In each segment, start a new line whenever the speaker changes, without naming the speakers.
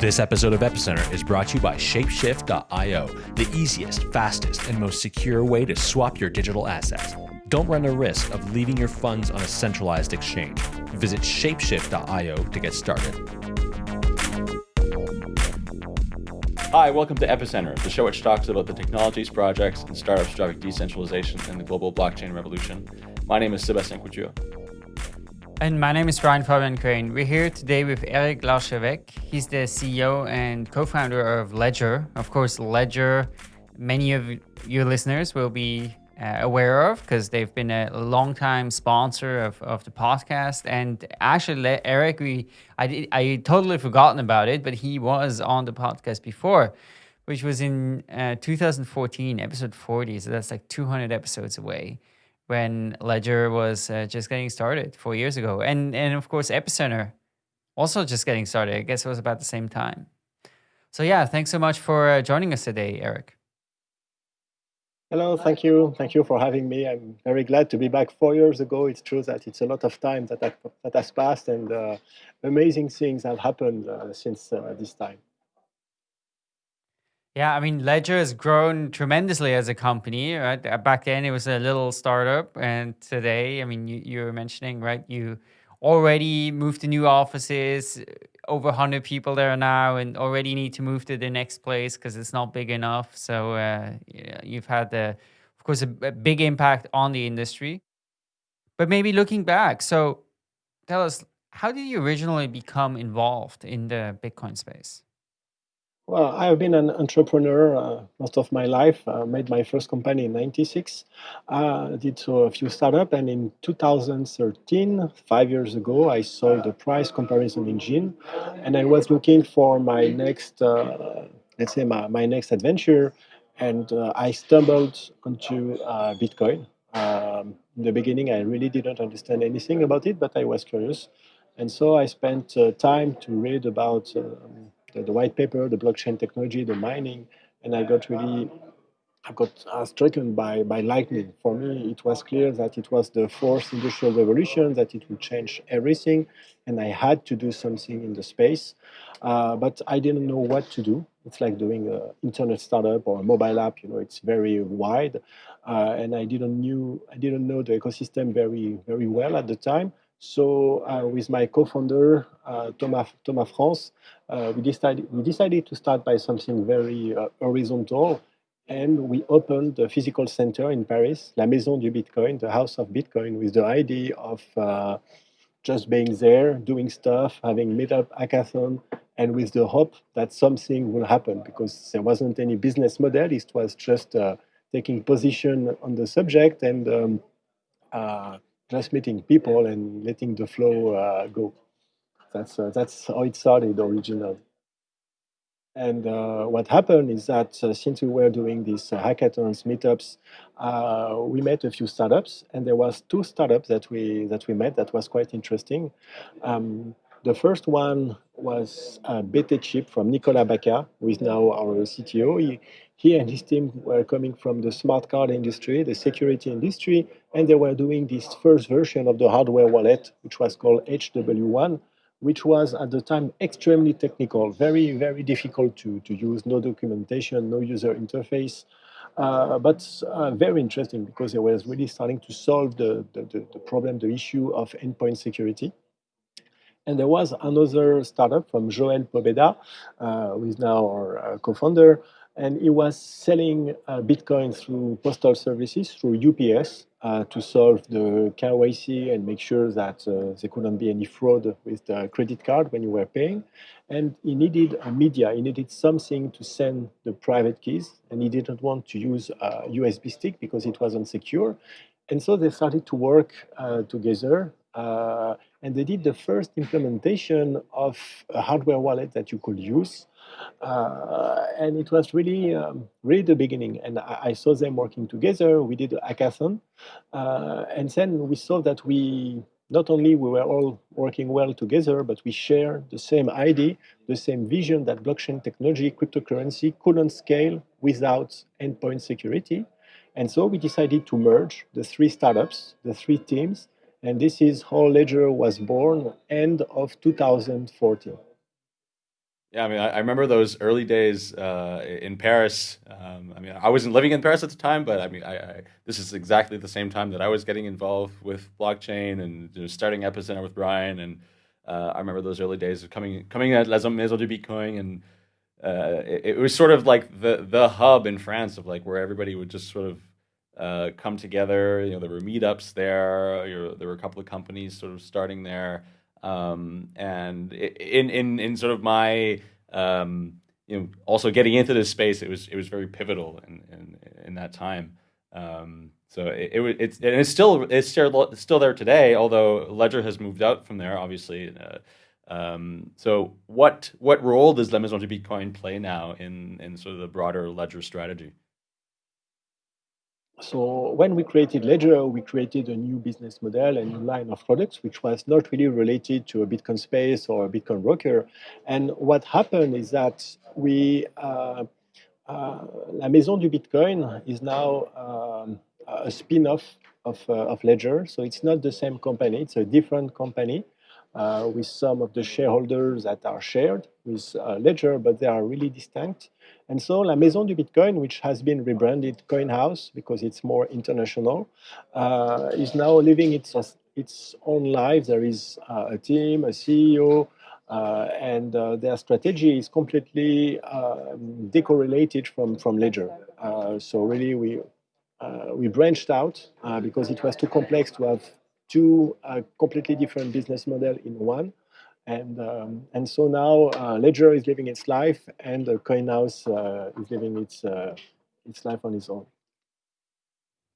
This episode of Epicenter is brought to you by Shapeshift.io, the easiest, fastest, and most secure way to swap your digital assets. Don't run the risk of leaving your funds on a centralized exchange. Visit Shapeshift.io to get started.
Hi, welcome to Epicenter, the show which talks about the technologies, projects, and startups driving decentralization in the global blockchain revolution. My name is Sebastien Couture.
And my name is Brian Fabian Crain. We're here today with Eric Larchevêque. He's the CEO and co-founder of Ledger. Of course, Ledger, many of your listeners will be uh, aware of because they've been a long-time sponsor of, of the podcast. And actually, Eric, we I did, I totally forgotten about it, but he was on the podcast before, which was in uh, 2014, episode 40. So that's like 200 episodes away when Ledger was uh, just getting started four years ago. And, and of course, Epicenter also just getting started. I guess it was about the same time. So yeah, thanks so much for uh, joining us today, Eric.
Hello, thank you. Thank you for having me. I'm very glad to be back four years ago. It's true that it's a lot of time that, that has passed and uh, amazing things have happened uh, since uh, this time.
Yeah, I mean, Ledger has grown tremendously as a company, right? Uh, back then it was a little startup, and today, I mean, you, you were mentioning, right? You already moved to new offices, over 100 people there now, and already need to move to the next place because it's not big enough. So uh, you've had, of course, a, a big impact on the industry. But maybe looking back, so tell us, how did you originally become involved in the Bitcoin space?
Well, I have been an entrepreneur uh, most of my life. Uh, made my first company in '96. Uh, did a few startups, and in 2013, five years ago, I sold the price comparison engine, and I was looking for my next, uh, let's say, my, my next adventure, and uh, I stumbled onto uh, Bitcoin. Um, in the beginning, I really didn't understand anything about it, but I was curious, and so I spent time to read about. Um, the, the, white paper, the blockchain technology, the mining, and I got really, I got uh, by, by lightning. For me, it was clear that it was the fourth industrial revolution, that it would change everything, and I had to do something in the space, uh, but I didn't know what to do. It's like doing an internet startup or a mobile app. You know, it's very wide, uh, and I didn't knew I didn't know the ecosystem very very well at the time. So uh, with my co-founder uh, Thomas Thomas France, uh, we decided we decided to start by something very uh, horizontal, and we opened the physical center in Paris, La Maison du Bitcoin, the House of Bitcoin, with the idea of uh, just being there, doing stuff, having meetup, hackathon, and with the hope that something will happen because there wasn't any business model. It was just uh, taking position on the subject and. Um, just meeting people and letting the flow uh, go. That's uh, that's how it started originally. And uh, what happened is that uh, since we were doing these uh, hackathons, meetups, uh, we met a few startups, and there was two startups that we that we met that was quite interesting. Um, the first one was uh, BT Chip from Nicolas Bacca, who is now our CTO. He, he and his team were coming from the smart card industry, the security industry, and they were doing this first version of the hardware wallet, which was called HW1, which was at the time extremely technical, very, very difficult to, to use, no documentation, no user interface. Uh, but uh, very interesting because it was really starting to solve the, the, the, problem, the issue of endpoint security. And there was another startup from Joel Pobeda, uh, who is now our uh, co-founder, and he was selling uh, Bitcoin through postal services, through UPS, uh, to solve the KYC and make sure that uh, there couldn't be any fraud with the credit card when you were paying. And he needed a media, he needed something to send the private keys, and he didn't want to use a USB stick because it wasn't secure. And so they started to work uh, together uh, and they did the first implementation of a hardware wallet that you could use. Uh, and it was really, um, really the beginning. And I, I, saw them working together. We did a hackathon, uh, and then we saw that we not only we were all working well together, but we share the same idea, the same vision that blockchain technology, cryptocurrency couldn't scale without endpoint security. And so we decided to merge the three startups, the three teams, and this is how Ledger was born, end of 2014.
Yeah, I mean, I, I remember those early days uh, in Paris. Um, I mean, I wasn't living in Paris at the time, but I mean, I, I, this is exactly the same time that I was getting involved with blockchain and you know, starting Epicenter with Brian. And uh, I remember those early days of coming coming at La Maison du Bitcoin, and uh, it, it, was sort of like the the hub in France of like where everybody would just sort of uh, come together. You know, there were meetups there. there were a couple of companies sort of starting there. Um, and in in in sort of my um, you know also getting into this space, it was it was very pivotal in in, in that time. Um, so it, it it's and it's still it's still still there today, although Ledger has moved out from there, obviously. Uh, um, so what what role does La Maison du Bitcoin play now in in sort of the broader Ledger strategy?
So when we created Ledger, we created a new business model, a new line of products, which was not really related to a Bitcoin space or a Bitcoin broker. And what happened is that we, uh, uh, La Maison du Bitcoin is now um, a spin-off of, uh, of Ledger. So it's not the same company, it's a different company uh, with some of the shareholders that are shared with uh, Ledger, but they are really distinct. And so La Maison du Bitcoin, which has been rebranded CoinHouse because it's more international, uh, is now living its, its own life. There is uh, a team, a CEO, uh, and uh, their strategy is completely um, decorrelated from, from Ledger. so really, we, we branched out because it was too complex to have two uh, completely different business model in one. And, um, and so now uh, Ledger is living its life and uh, CoinHouse is living its, uh, its life on its own.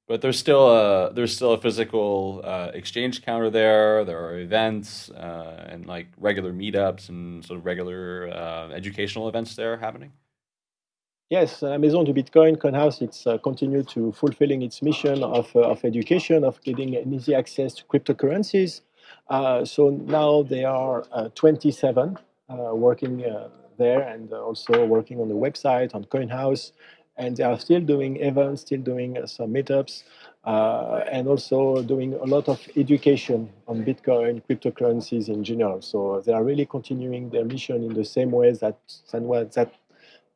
But there's still a there's still a physical uh, exchange counter there. There are events uh, and like regular meetups and sort of regular educational events there happening.
Yes, uh, Maison du Bitcoin, CoinHouse, it's uh, continued to fulfilling its mission of, uh, of education, of getting an easy access to cryptocurrencies. Uh, so now they are uh, 27 uh, working there and also working on the website, on CoinHouse. And they are still doing events, still doing some meetups, and also doing a lot of education on Bitcoin, cryptocurrencies in general. So they are really continuing their mission in the same way that, that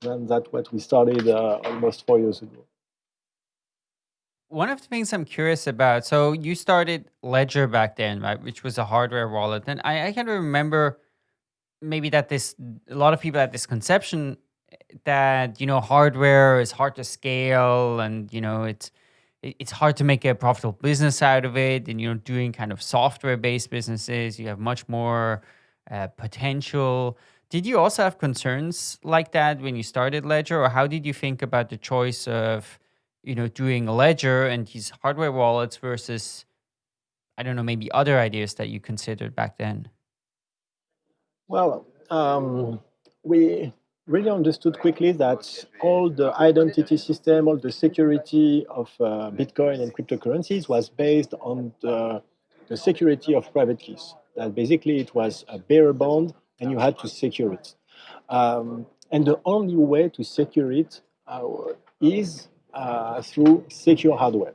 and that's what we started uh, almost four years ago.
One of the things I'm curious about, so you started Ledger back then, right, which was a hardware wallet, and I, I can remember maybe that this a lot of people had this conception that you know hardware is hard to scale, and you know it's it's hard to make a profitable business out of it, and you know doing kind of software based businesses, you have much more uh, potential. Did you also have concerns like that when you started Ledger, or how did you think about the choice of, you know, doing Ledger and these hardware wallets versus, I don't know, maybe other ideas that you considered back then?
Well, um, we really understood quickly that all the identity system, all the security of uh, Bitcoin and cryptocurrencies was based on the, the security of private keys. That basically it was a bearer bond and you had to secure it. Um, and the only way to secure it uh, is uh, through secure hardware.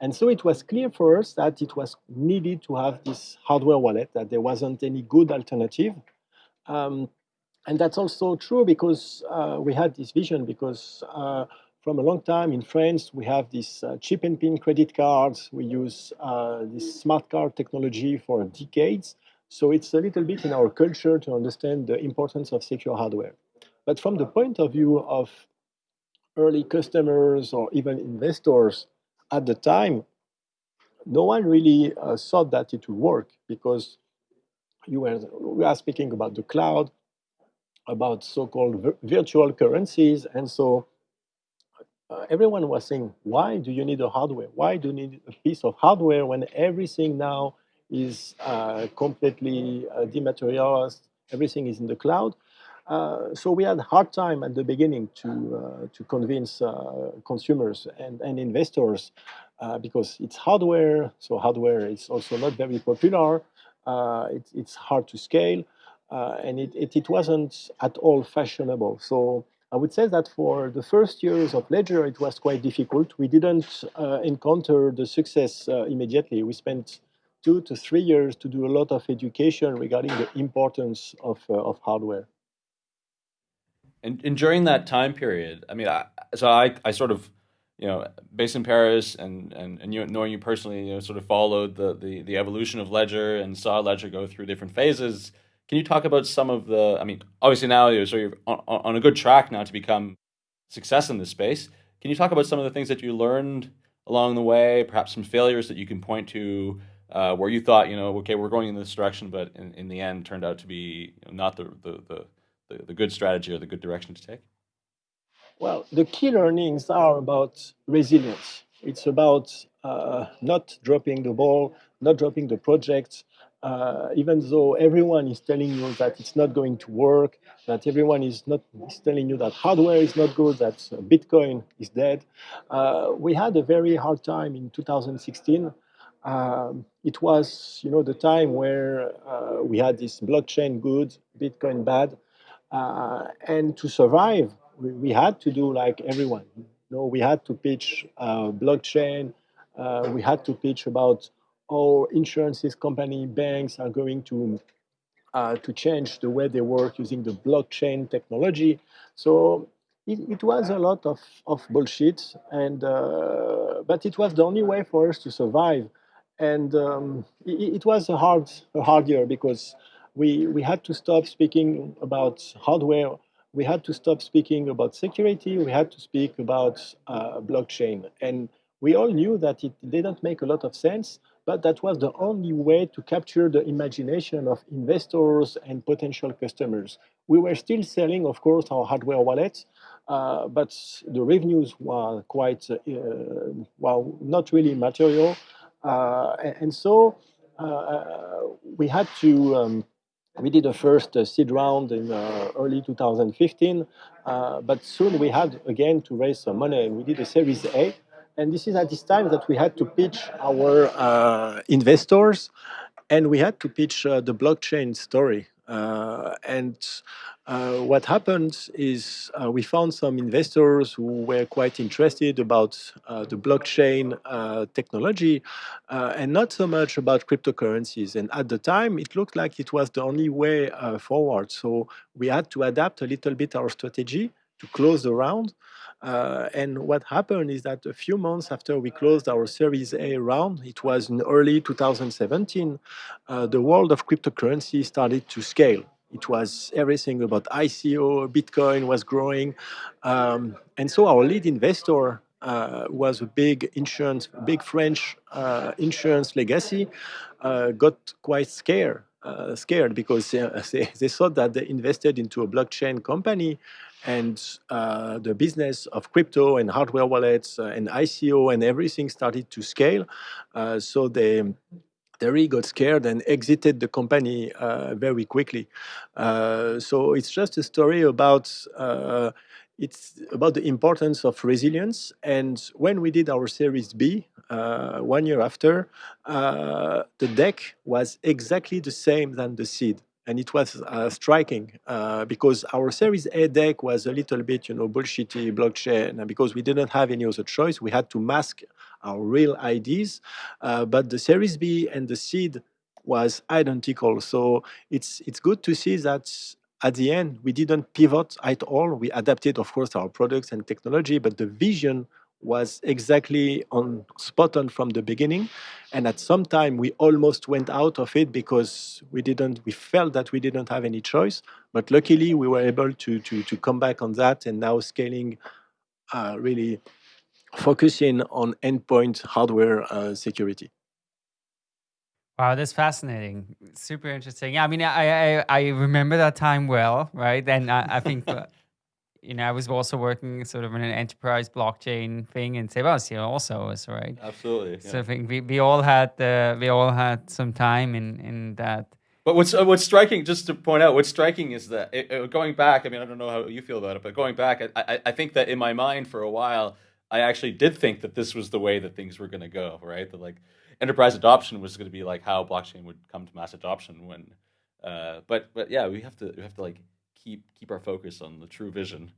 And so it was clear for us that it was needed to have this hardware wallet, that there wasn't any good alternative. Um, and that's also true because uh, we had this vision because uh, from a long time in France, we have this uh, chip and pin credit cards. We use uh, this smart card technology for decades. So it's a little bit in our culture to understand the importance of secure hardware. But from the point of view of early customers or even investors at the time, no one really uh, thought that it would work because you were, we are speaking about the cloud, about so-called virtual currencies, and so uh, everyone was saying, why do you need a hardware? Why do you need a piece of hardware when everything now is uh, completely uh, dematerialized. Everything is in the cloud. Uh, so we had a hard time at the beginning to uh, to convince uh, consumers and, and investors uh, because it's hardware. So hardware is also not very popular. It, it's hard to scale, and it, it, it wasn't at all fashionable. So I would say that for the first years of Ledger, it was quite difficult. We didn't encounter the success immediately. We spent two to three years to do a lot of education regarding the importance of, uh, of hardware.
And, and during that time period, I mean, I, so I, I sort of, you know, based in Paris and, and, and you, knowing you personally, you know, sort of followed the, the, the evolution of Ledger and saw Ledger go through different phases. Can you talk about some of the, I mean, obviously now you're sort of on, on a good track now to become success in this space. Can you talk about some of the things that you learned along the way, perhaps some failures that you can point to uh, where you thought, you know, okay, we're going in this direction, but in, in the end turned out to be not the, the, the, the, good strategy or the good direction to take?
Well, the key learnings are about resilience. It's about uh, not dropping the ball, not dropping the project, uh, even though everyone is telling you that it's not going to work, that everyone is not is telling you that hardware is not good, that Bitcoin is dead. Uh, we had a very hard time in 2016. Um, it was, you know, the time where uh, we had this blockchain good, Bitcoin bad, uh, and to survive, we, we, had to do like everyone. You know, we had to pitch uh, blockchain. Uh, we had to pitch about how insurances company, banks are going to uh, to change the way they work using the blockchain technology. So it, it was a lot of, of bullshit, and uh, but it was the only way for us to survive. And um, it, it, was a hard a hard year because we, we had to stop speaking about hardware. We had to stop speaking about security. We had to speak about uh, blockchain. And we all knew that it didn't make a lot of sense, but that was the only way to capture the imagination of investors and potential customers. We were still selling, of course, our hardware wallets, uh, but the revenues were quite, uh, well, not really material. Uh, and, and, so uh, we had to um, we did a first uh, seed round in uh, early 2015, uh, but soon we had again to raise some money. and We did a Series A, and this is at this time that we had to pitch our uh, investors, and we had to pitch uh, the blockchain story. Uh, and uh, what happened is uh, we found some investors who were quite interested about uh, the blockchain uh, technology uh, and not so much about cryptocurrencies. And at the time, it looked like it was the only way forward. So we had to adapt a little bit our strategy to close the round. and what happened is that a few months after we closed our Series A round, it was in early 2017, the world of cryptocurrency started to scale. It was everything about ICO, Bitcoin was growing. Um, and so our lead investor uh, was a big insurance, big French uh, insurance legacy, uh, got quite scared. Uh, scared because uh, they, they thought that they invested into a blockchain company and uh, the business of crypto and hardware wallets and ICO and everything started to scale. so they Terry got scared and exited the company uh, very quickly. Uh, so it's just a story about uh, it's about the importance of resilience. And when we did our Series B uh, one year after, uh, the deck was exactly the same than the seed and it was uh, striking uh, because our Series A deck was a little bit, you know, bullshitty blockchain, and because we didn't have any other choice, we had to mask our real IDs. Uh, but the Series B and the seed was identical, so it's it's good to see that at the end we didn't pivot at all. We adapted, of course, our products and technology, but the vision was exactly on spot on from the beginning and at some time we almost went out of it because we didn't we felt that we didn't have any choice but luckily we were able to to, to come back on that and now scaling uh, really focusing on endpoint hardware uh, security
Wow, that's fascinating. Super interesting. Yeah, I mean, I I, I remember that time well, right? And I, I think uh, you know, I was also working sort of in an enterprise blockchain thing in Sebastien also was right.
Absolutely.
So I think we, we all had uh, we all had some time in in that.
But what's uh, what's striking, just to point out, what's striking is that it, it, going back. I mean, I don't know how you feel about it, but going back, I, I, I think that in my mind for a while, I actually did think that this was the way that things were going to go. Right, that like enterprise adoption was going to be like how blockchain would come to mass adoption when. Uh, but but yeah, we have to we have to like keep keep our focus on the true vision.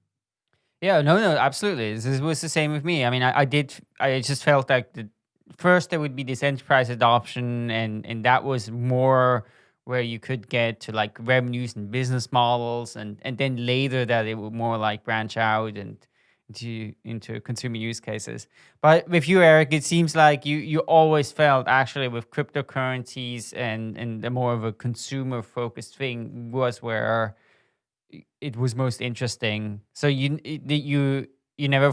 Yeah, no, no, absolutely. This was the same with me. I mean, I, I did. I just felt like the first there would be this enterprise adoption, and and that was more where you could get to like revenues and business models and and then later that it would more like branch out and into into consumer use cases but with you eric it seems like you you always felt actually with cryptocurrencies and and the more of a consumer focused thing was where it was most interesting so you you you never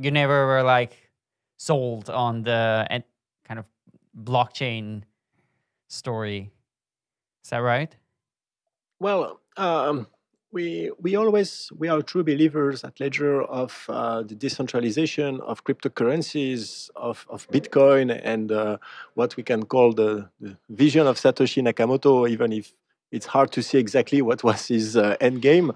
you never were like sold on the kind of blockchain story is that right?
Well, um, we we always we are true believers at Ledger of uh, the decentralization of cryptocurrencies, of, of Bitcoin, and uh, what we can call the, the, vision of Satoshi Nakamoto, even if it's hard to see exactly what was his uh, end game.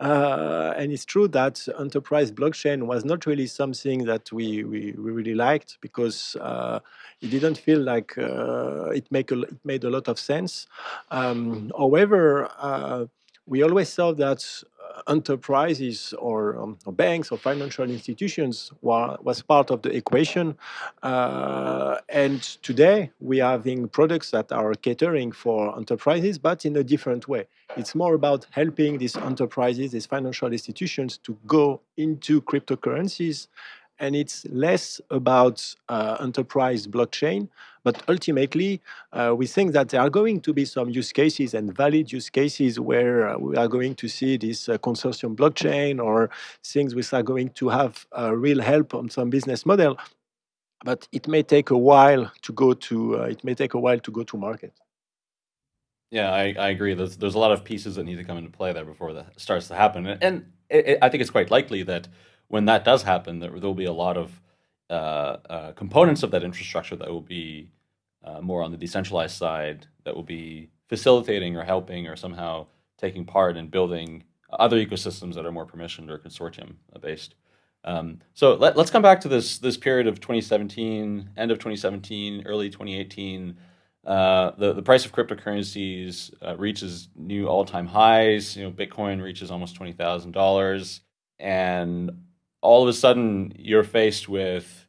Uh, and it's true that enterprise blockchain was not really something that we, we, we really liked because uh, it didn't feel like uh, it, make a, it made a lot of sense. Um, however, uh, we always saw that enterprises or, um, or, banks or financial institutions were, was part of the equation. Uh, and today we are having products that are catering for enterprises, but in a different way. It's more about helping these enterprises, these financial institutions to go into cryptocurrencies and it's less about uh, enterprise blockchain, but ultimately, uh, we think that there are going to be some use cases and valid use cases where uh, we are going to see this uh, consortium blockchain or things which are going to have uh, real help on some business model. But it may take a while to go to. Uh, it may take a while to go to market.
Yeah, I, I agree. There's there's a lot of pieces that need to come into play there before that starts to happen, and, and it, it, I think it's quite likely that when that does happen, there will be a lot of uh, uh, components of that infrastructure that will be uh, more on the decentralized side that will be facilitating or helping or somehow taking part in building other ecosystems that are more permissioned or consortium based. Um, so let, us come back to this this period of 2017, end of 2017, early 2018. Uh, the the price of cryptocurrencies uh, reaches new all time highs. You know, Bitcoin reaches almost twenty thousand dollars, and all of a sudden you're faced with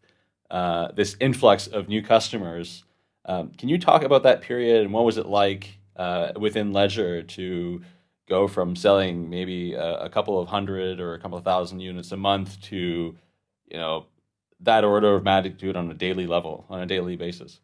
uh, this influx of new customers. Um, can you talk about that period and what was it like uh, within Ledger to go from selling maybe a, a, couple of hundred or a couple of thousand units a month to, you know, that order of magnitude on a daily level, on a daily basis?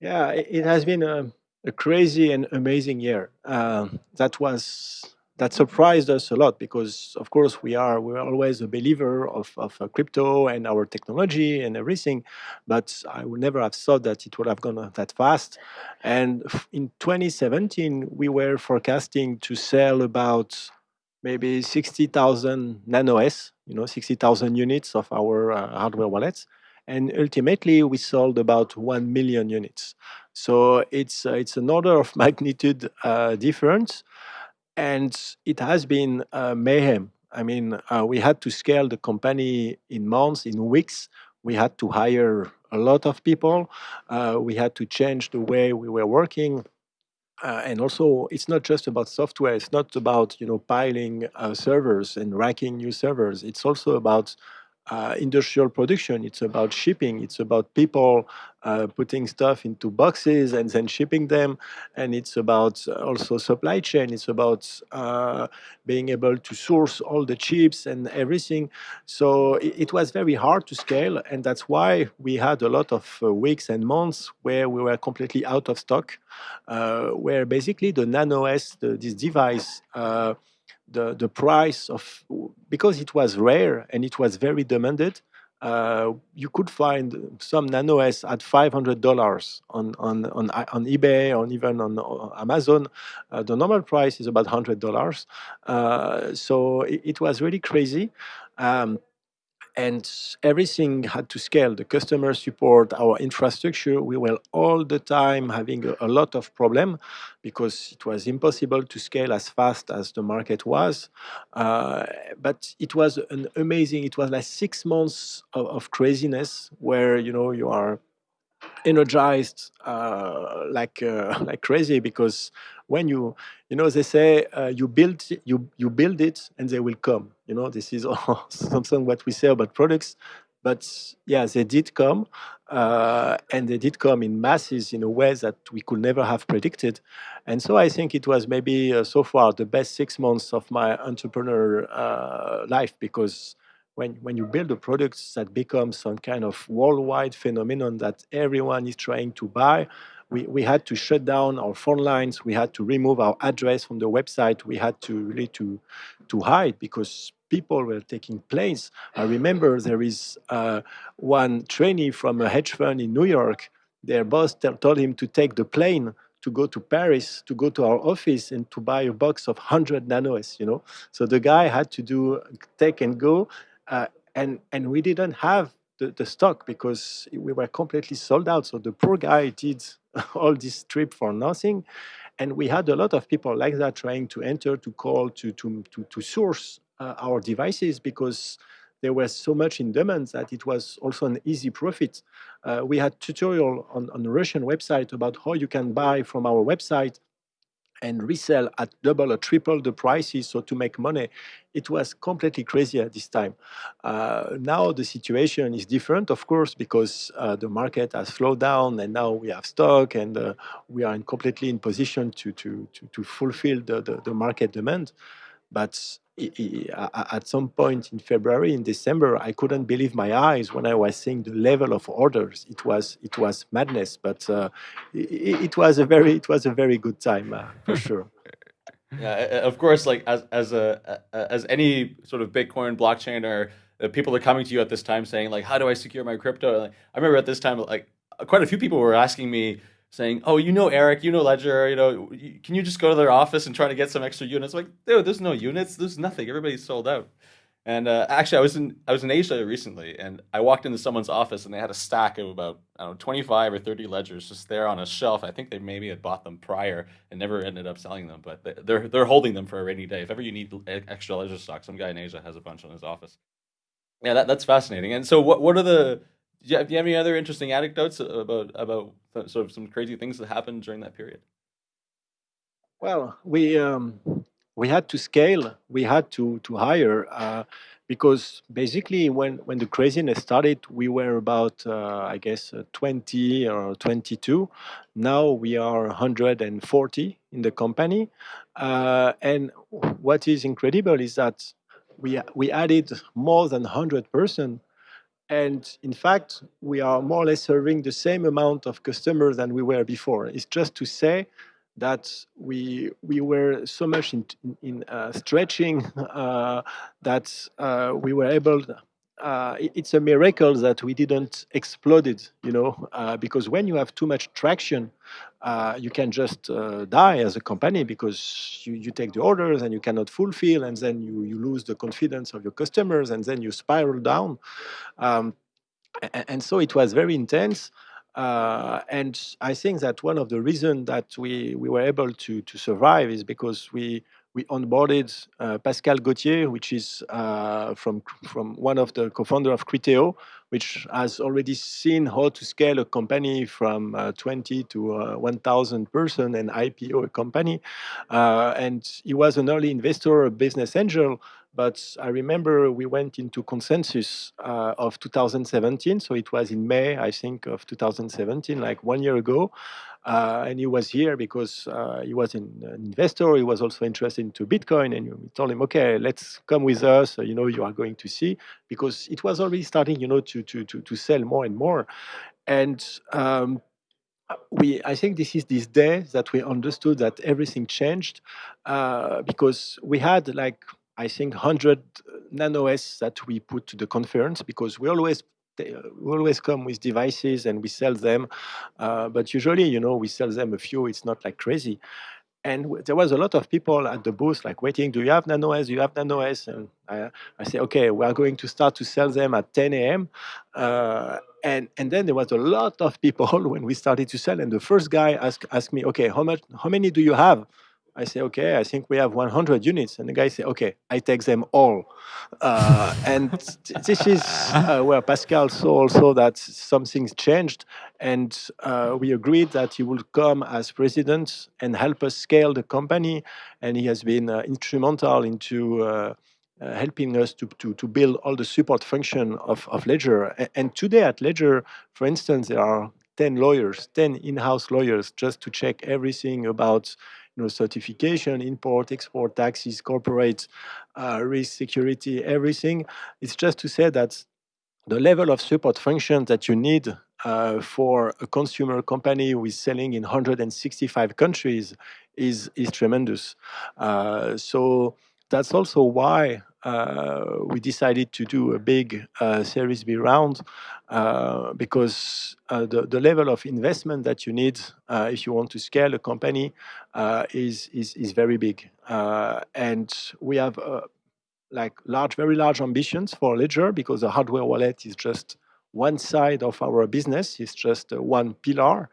Yeah, it, has been a, a, crazy and amazing year. Uh, that was that surprised us a lot because of course we are we're always a believer of, of uh, crypto and our technology and everything but i would never have thought that it would have gone that fast. And in 2017 we were forecasting to sell about maybe 60,000 nano s you know 60,000 units of our uh, hardware wallets. And ultimately we sold about 1 million units. So it's uh, it's an order of magnitude uh, difference and it has been uh, mayhem. I mean, uh, we had to scale the company in months, in weeks. We had to hire a lot of people. Uh, we had to change the way we were working. Uh, and also, it's not just about software. It's not about you know piling uh, servers and racking new servers. It's also about uh, industrial production. It's about shipping. It's about people uh, putting stuff into boxes and then shipping them. And it's about also supply chain. It's about uh, being able to source all the chips and everything. So it, it, was very hard to scale. And that's why we had a lot of uh, weeks and months where we were completely out of stock, uh, where basically the Nano S, the, this device, uh, the, the price of, because it was rare and it was very demanded, uh, you could find some Nano S at $500 on, on, on, on eBay or even on Amazon. Uh, the normal price is about $100. Uh, so it, it, was really crazy. Um, and everything had to scale. The customer support our infrastructure we were all the time having a, a, lot of problem because it was impossible to scale as fast as the market was. Uh, but it was an amazing it was like six months of, of craziness where you know you are energized uh, like uh, like crazy because when you you know they say uh, you build you you build it and they will come you know this is something what we say about products but yeah, they did come, uh, and they did come in masses in a way that we could never have predicted. And so I think it was maybe uh, so far the best six months of my entrepreneur uh, life because when, when you build a product that becomes some kind of worldwide phenomenon that everyone is trying to buy, we, we had to shut down our phone lines, we had to remove our address from the website, we had to really to, to hide because people were taking planes. I remember there is uh, one trainee from a hedge fund in New York, their boss told him to take the plane to go to Paris, to go to our office and to buy a box of 100 nanos, you know. So the guy had to do take and go, uh, and, and we didn't have the, the stock because we were completely sold out. So the poor guy did all this trip for nothing. And we had a lot of people like that trying to enter, to call, to, to, to, to source uh, our devices because there was so much in demand that it was also an easy profit. Uh, we had tutorial on, on the Russian website about how you can buy from our website and resell at double or triple the prices so to make money it was completely crazy at this time. Uh, now the situation is different of course because uh, the market has slowed down and now we have stock and uh, we are in completely in position to to to, to fulfill the, the, the market demand but at some point in February, in December, I couldn't believe my eyes when I was seeing the level of orders. It was it was madness, but uh, it, it, was a very it was a very good time uh, for sure.
Yeah, of course. Like as as a as any sort of Bitcoin blockchain or uh, people are coming to you at this time saying like, how do I secure my crypto? Like, I remember at this time, like quite a few people were asking me saying, "Oh, you know Eric, you know Ledger, you know, can you just go to their office and try to get some extra units?" Like, dude, there's no units, there's nothing. Everybody's sold out. And uh, actually, I was in I was in Asia recently, and I walked into someone's office, and they had a stack of about I don't know 25 or 30 ledgers just there on a shelf. I think they maybe had bought them prior and never ended up selling them, but they're they're holding them for a rainy day. If ever you need extra ledger stock, some guy in Asia has a bunch in his office. Yeah, that, that's fascinating. And so, what what are the do you, have, do you have any other interesting anecdotes about about sort of some crazy things that happened during that period?
Well, we um, we had to scale. We had to to hire uh, because basically when when the craziness started, we were about uh, I guess uh, 20 or 22. Now we are 140 in the company, uh, and what is incredible is that we we added more than 100 person and in fact, we are more or less serving the same amount of customers than we were before. It's just to say that we we were so much in, in uh, stretching uh, that uh, we were able. Uh, it's a miracle that we didn't explode it, you know, uh, because when you have too much traction, uh, you can just die as a company because you, you take the orders and you cannot fulfill, and then you, you lose the confidence of your customers, and then you spiral down. Um, and, and, so it was very intense. Uh, and I think that one of the reasons that we, we were able to, to survive is because we, we onboarded uh, Pascal Gauthier, which is uh, from, from one of the co-founder of Criteo, which has already seen how to scale a company from uh, 20 to uh, 1,000 person and IPO a company. Uh, and he was an early investor, a business angel, but I remember we went into consensus uh, of 2017. So it was in May, I think, of 2017, like one year ago. Uh, and he was here because uh, he was an investor. He was also interested into Bitcoin, and we told him, "Okay, let's come with us. You know, you are going to see because it was already starting, you know, to to to, to sell more and more." And um, we, I think this is this day that we understood that everything changed uh, because we had like I think, 100 nano-S that we put to the conference because we always we always come with devices and we sell them, uh, but usually, you know, we sell them a few. It's not like crazy. And there was a lot of people at the booth, like waiting. Do you have nano-S? Do you have nano-S? And I, I say, okay, we are going to start to sell them at 10 a.m. Uh, and and then there was a lot of people when we started to sell. And the first guy asked asked me, okay, how much? How many do you have? I say, okay, I think we have 100 units. And the guy say, okay, I take them all. Uh, and this is uh, where Pascal saw also that something's changed. And uh, we agreed that he would come as president and help us scale the company. And he has been uh, instrumental into uh, uh, helping us to, to, to build all the support function of, of Ledger. And, and today at Ledger, for instance, there are 10 lawyers, 10 in-house lawyers just to check everything about you know, certification, import, export, taxes, corporate uh, risk, security, everything. It's just to say that the level of support functions that you need uh, for a consumer company with selling in 165 countries is, is tremendous. Uh, so that's also why we decided to do a big uh, Series B round uh, because uh, the, the level of investment that you need uh, if you want to scale a company uh, is, is, is very big. and we have like large, very large ambitions for Ledger because the hardware wallet is just one side of our business is just uh, one pillar,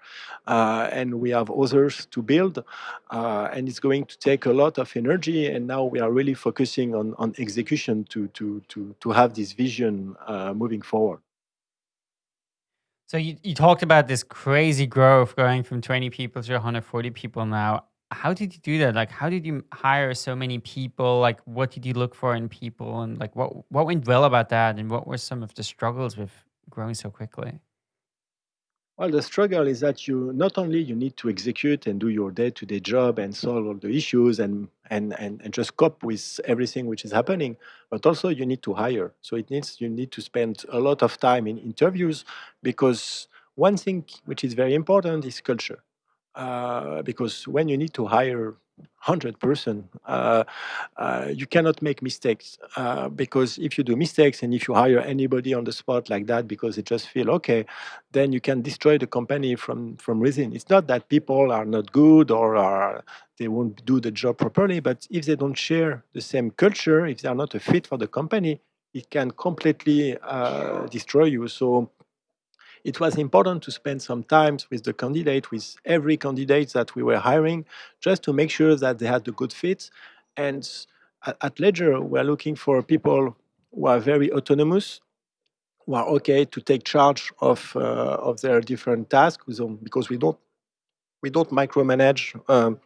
uh, and we have others to build, uh, and it's going to take a lot of energy. And now we are really focusing on, on execution to, to, to, to have this vision uh, moving forward.
So you, you talked about this crazy growth going from 20 people to 140 people now. How did you do that? Like, how did you hire so many people? Like, what did you look for in people? And like, what, what went well about that? And what were some of the struggles with growing so quickly?
Well, the struggle is that you not only you need to execute and do your day-to-day job and solve all the issues and, and, and, and just cope with everything which is happening, but also you need to hire. So it needs you need to spend a lot of time in interviews because one thing which is very important is culture. Uh, because when you need to hire 100%. Uh, uh, you cannot make mistakes uh, because if you do mistakes and if you hire anybody on the spot like that because they just feel okay, then you can destroy the company from, from within. It's not that people are not good or are, they won't do the job properly, but if they don't share the same culture, if they are not a fit for the company, it can completely uh, destroy you. So it was important to spend some time with the candidate, with every candidate that we were hiring, just to make sure that they had a good fit. And at Ledger, we're looking for people who are very autonomous, who are okay to take charge of uh, of their different tasks, because we don't we don't micromanage. Um,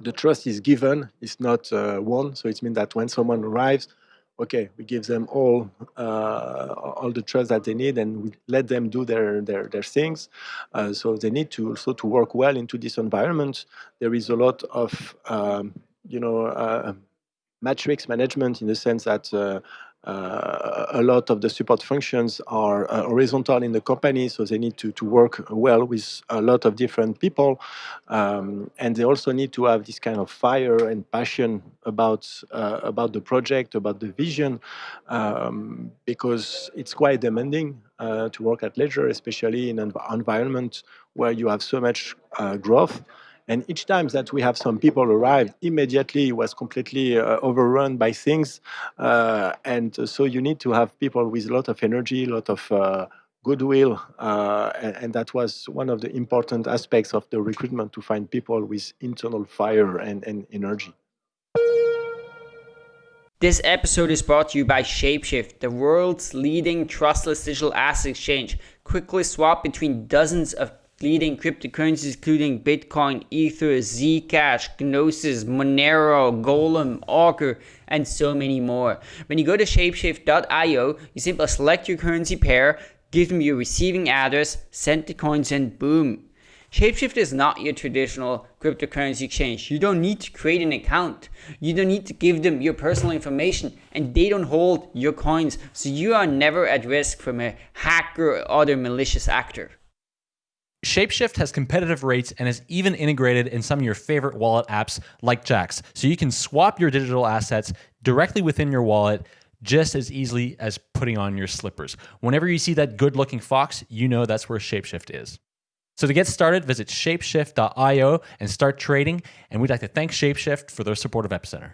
the trust is given, it's not uh, won. So it means that when someone arrives, okay, we give them all uh, all the trust that they need, and we let them do their their their things. Uh, so they need to also to work well into this environment. There is a lot of um, you know uh, matrix management in the sense that uh, a lot of the support functions are uh, horizontal in the company, so they need to, to work well with a lot of different people. Um, and they also need to have this kind of fire and passion about, uh, about the project, about the vision, um, because it's quite demanding uh, to work at Ledger, especially in an environment where you have so much uh, growth. And each time that we have some people arrive, immediately it was completely uh, overrun by things. Uh, and so you need to have people with a lot of energy, a lot of uh, goodwill. Uh, and, and, that was one of the important aspects of the recruitment to find people with internal fire and, and energy.
This episode is brought to you by Shapeshift, the world's leading trustless digital asset exchange. Quickly swap between dozens of leading cryptocurrencies including Bitcoin, Ether, Zcash, Gnosis, Monero, Golem, Augur, and so many more. When you go to shapeshift.io, you simply select your currency pair, give them your receiving address, send the coins, and boom. Shapeshift is not your traditional cryptocurrency exchange. You don't need to create an account. You don't need to give them your personal information and they don't hold your coins. So you are never at risk from a hacker or other malicious actor.
Shapeshift has competitive rates and is even integrated in some of your favorite wallet apps like Jaxx. so you can swap your digital assets directly within your wallet just as easily as putting on your slippers. Whenever you see that good looking fox, you know that's where Shapeshift is. So to get started, visit shapeshift.io and start trading. And we'd like to thank Shapeshift for their support of Epicenter.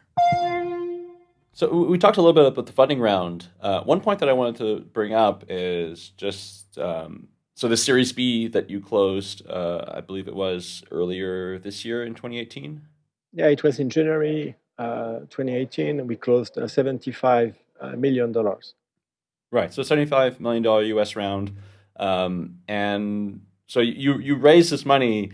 So we talked a little bit about the funding round. Uh, one point that I wanted to bring up is just um, so the Series B that you closed, uh, I believe it was earlier this year in 2018.
Yeah, it was in January uh, 2018. We closed uh, 75 uh, million dollars.
Right, so 75 million dollar U.S. round, um, and so you you raised this money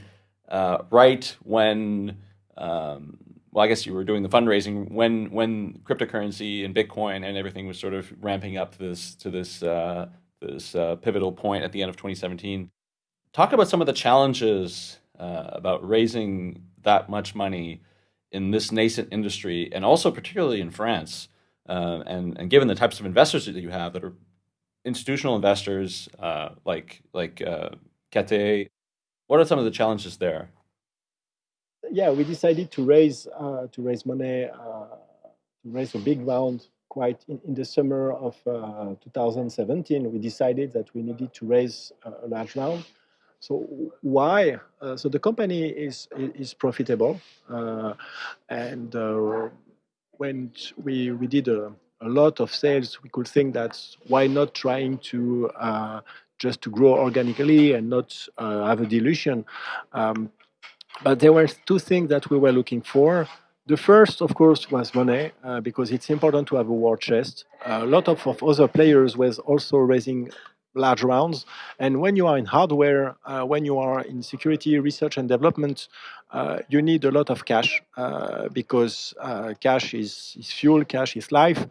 uh, right when um, well, I guess you were doing the fundraising when when cryptocurrency and Bitcoin and everything was sort of ramping up to this to this uh, this uh, pivotal point at the end of 2017. Talk about some of the challenges uh, about raising that much money in this nascent industry, and also particularly in France. Uh, and and given the types of investors that you have that are institutional investors uh, like like uh, Cathay, what are some of the challenges there?
Yeah, we decided to raise uh, to raise money uh, to raise a big round quite in, in the summer of uh, 2017. We decided that we needed to raise a large round. So why? Uh, so the company is is profitable, uh, and uh, when we we did a, a lot of sales, we could think that why not trying to uh, just to grow organically and not uh, have a dilution. Um, but there were two things that we were looking for. The first, of course, was money, uh, because it's important to have a war chest. a lot of, of other players was also raising large rounds. And when you are in hardware, uh, when you are in security research and development, uh, you need a lot of cash uh, because uh, cash is, is fuel, cash is life,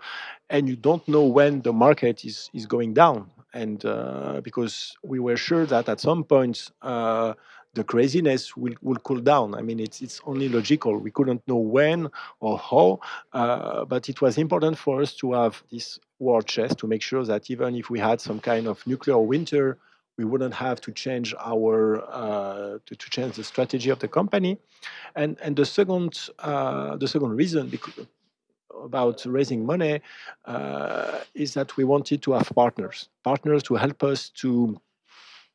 and you don't know when the market is, is going down. And uh, because we were sure that at some point, uh, the craziness will, will cool down. I mean, it's, it's only logical. We couldn't know when or how, uh, but it was important for us to have this war chest to make sure that even if we had some kind of nuclear winter, we wouldn't have to change our uh, to, to, change the strategy of the company. And and the second uh, the second reason about raising money uh, is that we wanted to have partners, partners to help us to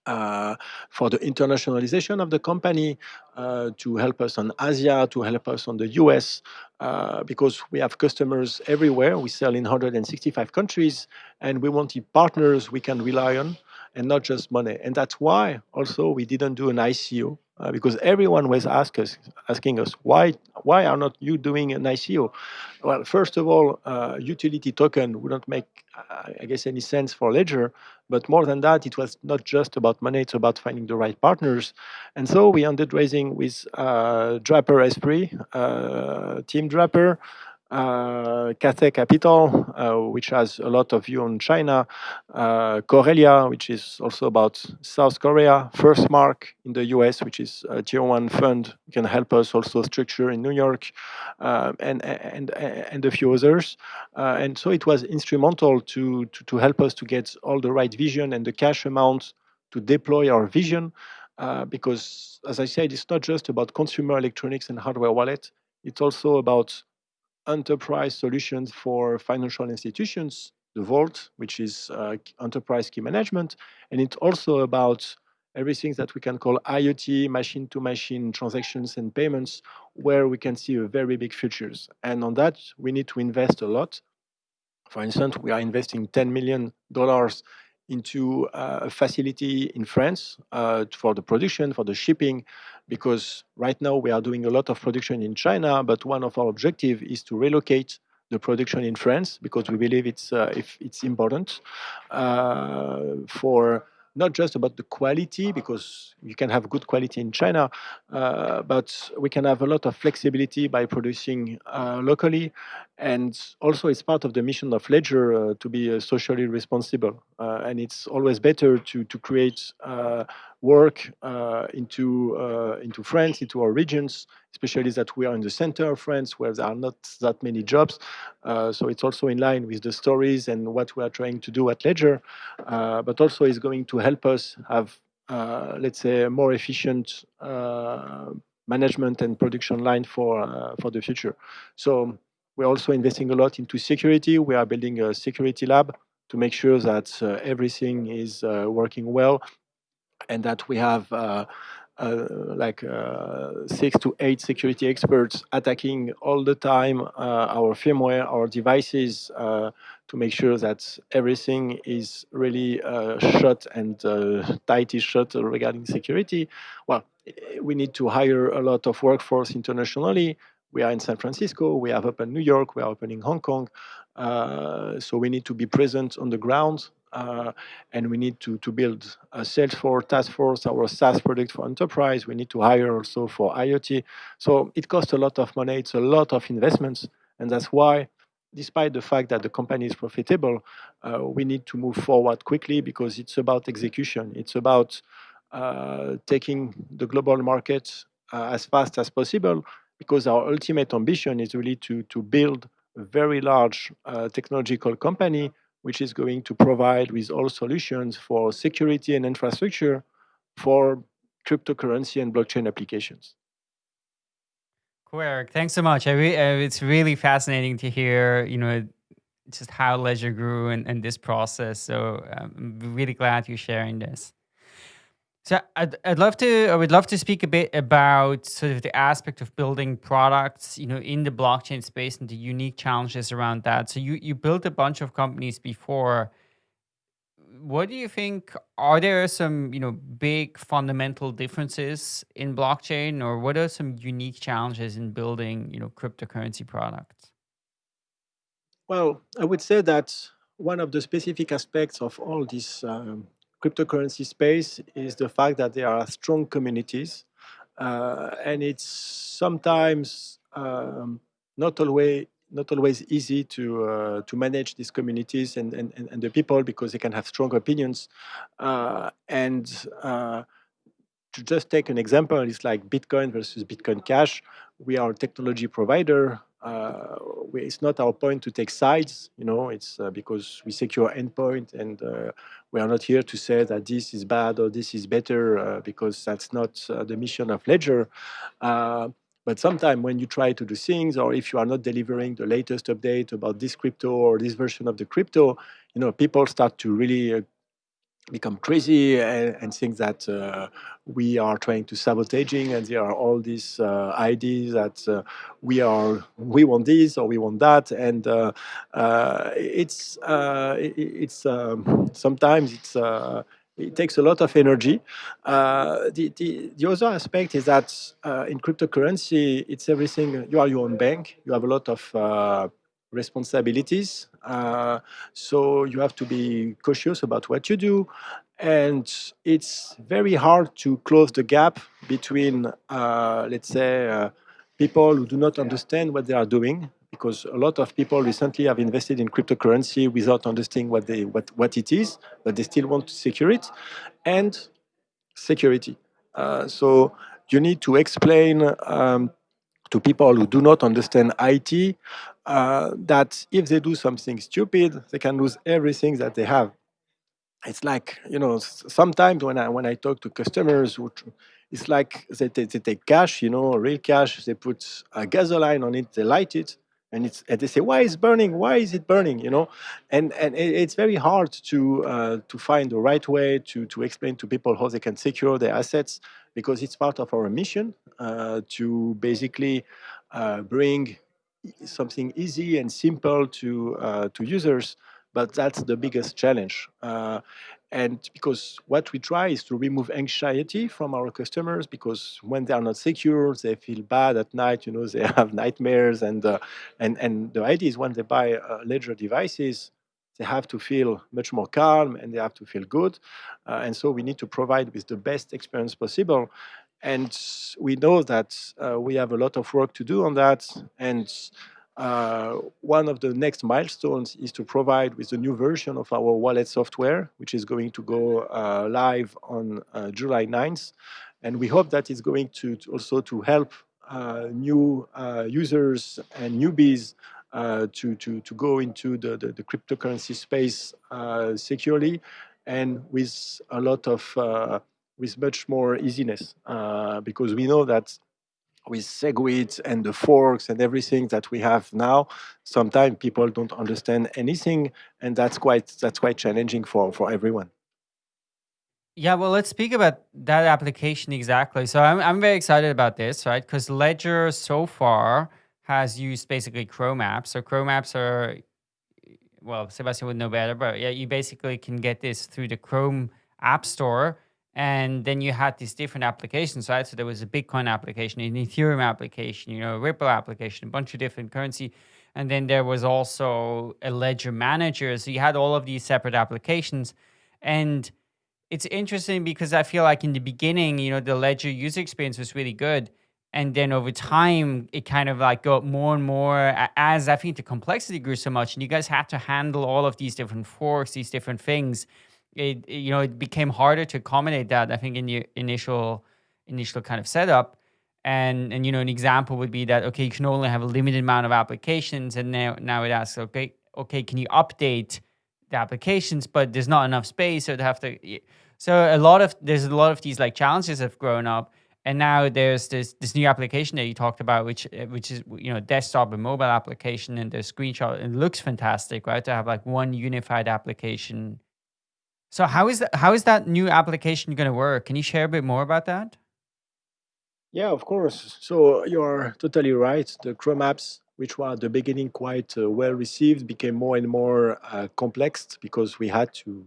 uh, for the internationalization of the company, uh, to help us on Asia, to help us on the US, uh, because we have customers everywhere. We sell in 165 countries, and we wanted partners we can rely on and not just money. And that's why also we didn't do an ICO uh, because everyone was ask us, asking us why why are not you doing an ICO? Well, first of all, uh, utility token wouldn't make I guess any sense for Ledger, but more than that, it was not just about money; it's about finding the right partners. And so we ended raising with uh, Draper Esprit, uh, Team Draper uh, Cathay Capital, uh, which has a lot of view on China, uh, Korelya, which is also about South Korea, First Mark in the US, which is a tier one fund, can help us also structure in New York, uh, and, and, and a few others. Uh, and so it was instrumental to, to, to, help us to get all the right vision and the cash amount to deploy our vision. Uh, because, as I said, it's not just about consumer electronics and hardware wallet. It's also about enterprise solutions for financial institutions, the Vault, which is uh, enterprise key management. And it's also about everything that we can call IoT, machine-to-machine transactions and payments, where we can see a very big futures. And on that, we need to invest a lot. For instance, we are investing $10 million into uh, a facility in France uh, for the production, for the shipping, because right now we are doing a lot of production in China, but one of our objectives is to relocate the production in France because we believe it's uh, if it's important uh, for not just about the quality, because you can have good quality in China, uh, but we can have a lot of flexibility by producing uh, locally. And also, it's part of the mission of Ledger uh, to be uh, socially responsible. And it's always better to, to create uh, work into, into France, into our regions, especially that we are in the center of France where there are not that many jobs. Uh, so it's also in line with the stories and what we are trying to do at Ledger, uh, but also is going to help us have, uh, let's say, a more efficient uh, management and production line for, uh, for the future. So we're also investing a lot into security. We are building a security lab to make sure that uh, everything is working well and that we have uh, like uh, six to eight security experts attacking all the time uh, our firmware, our devices to make sure that everything is really shut and tight is shut regarding security. Well, we need to hire a lot of workforce internationally. We are in San Francisco, we have opened New York, we are opening Hong Kong. Uh, so we need to be present on the ground uh, and we need to, to build a Salesforce task force, our SaaS product for enterprise. We need to hire also for IoT. So it costs a lot of money. It's a lot of investments. And that's why, despite the fact that the company is profitable, uh, we need to move forward quickly because it's about execution. It's about uh, taking the global market uh, as fast as possible because our ultimate ambition is really to, to build a very large uh, technological company which is going to provide with all solutions for security and infrastructure for cryptocurrency and blockchain applications.
Cool. Thanks so much. Re- uh, it's really fascinating to hear, you know, just how Ledger grew and, and this process. So um, I'm really glad you're sharing this. So I'd, I'd love to I would love to speak a bit about sort of the aspect of building products, you know, in the blockchain space and the unique challenges around that. So you you built a bunch of companies before. What do you think are there some, you know, big fundamental differences in blockchain or what are some unique challenges in building, you know, cryptocurrency products?
Well, I would say that one of the specific aspects of all these um, cryptocurrency space is the fact that there are strong communities, uh, and it's sometimes um, not always not always easy to uh, to manage these communities and, and, and the people because they can have strong opinions uh, and uh, to just take an example, it's like Bitcoin versus Bitcoin Cash. We are a technology provider uh, we, it's not our point to take sides, you know, it's uh, because we secure endpoint and uh, we are not here to say that this is bad or this is better uh, because that's not uh, the mission of Ledger. Uh, but sometimes when you try to do things or if you are not delivering the latest update about this crypto or this version of the crypto, you know, people start to really become crazy and, and think that uh, we are trying to sabotaging and there are all these uh, ideas that uh, we are we want this or we want that and uh, uh, it's uh, it, it's um, sometimes it's it takes a lot of energy. the, the, the other aspect is that in cryptocurrency, it's everything. You are your own bank. You have a lot of responsibilities. Uh, so you have to be cautious about what you do. And it's very hard to close the gap between, uh, let's say, uh, people who do not understand what they are doing, because a lot of people recently have invested in cryptocurrency without understanding what, they, what, what it is, but they still want to secure it, and security. Uh, so you need to explain um, to people who do not understand IT uh, that if they do something stupid, they can lose everything that they have. It's like you know, sometimes when I when I talk to customers, it's like they, they, they take cash, you know, real cash. They put a gasoline on it, they light it, and it's and they say, why is burning? Why is it burning? You know, and and it's very hard to uh, to find the right way to to explain to people how they can secure their assets because it's part of our mission to basically uh, bring something easy and simple to uh, to users but that's the biggest challenge. Uh, and because what we try is to remove anxiety from our customers because when they are not secure they feel bad at night you know they have nightmares and uh, and and the idea is when they buy uh, ledger devices they have to feel much more calm and they have to feel good. Uh, and so we need to provide with the best experience possible and we know that uh, we have a lot of work to do on that. And uh, one of the next milestones is to provide with the new version of our wallet software, which is going to go uh, live on uh, July 9th. And we hope that it's going to, to also to help uh, new uh, users and newbies to, to, to go into the, the, the cryptocurrency space securely and with a lot of with much more easiness uh, because we know that with SegWit and the forks and everything that we have now, sometimes people don't understand anything, and that's quite that's quite challenging for for everyone.
Yeah, well, let's speak about that application exactly. So I'm I'm very excited about this, right? Because Ledger so far has used basically Chrome apps. So Chrome apps are, well, Sebastien would know better, but yeah, you basically can get this through the Chrome App Store and then you had these different applications, right? So there was a Bitcoin application, an Ethereum application, you know, a Ripple application, a bunch of different currency and then there was also a ledger manager. So you had all of these separate applications. And it's interesting because I feel like in the beginning, you know, the ledger user experience was really good. And then over time, it kind of like got more and more as I think the complexity grew so much, and you guys had to handle all of these different forks, these different things. It, you know, it became harder to accommodate that. I think in the initial initial kind of setup. And and you know, an example would be that okay, you can only have a limited amount of applications, and now now it asks, okay, okay, can you update the applications? But there's not enough space, so they have to. So a lot of there's a lot of these like challenges have grown up, and now there's this this new application that you talked about, which which is you know desktop and mobile application, and the screenshot. It looks fantastic, right? To have like one unified application. So how is that? How is that new application going to work? Can you share a bit more about that?
Yeah, of course. So you're totally right. The Chrome apps, which were at the beginning quite uh, well received, became more and more uh, complex because we had to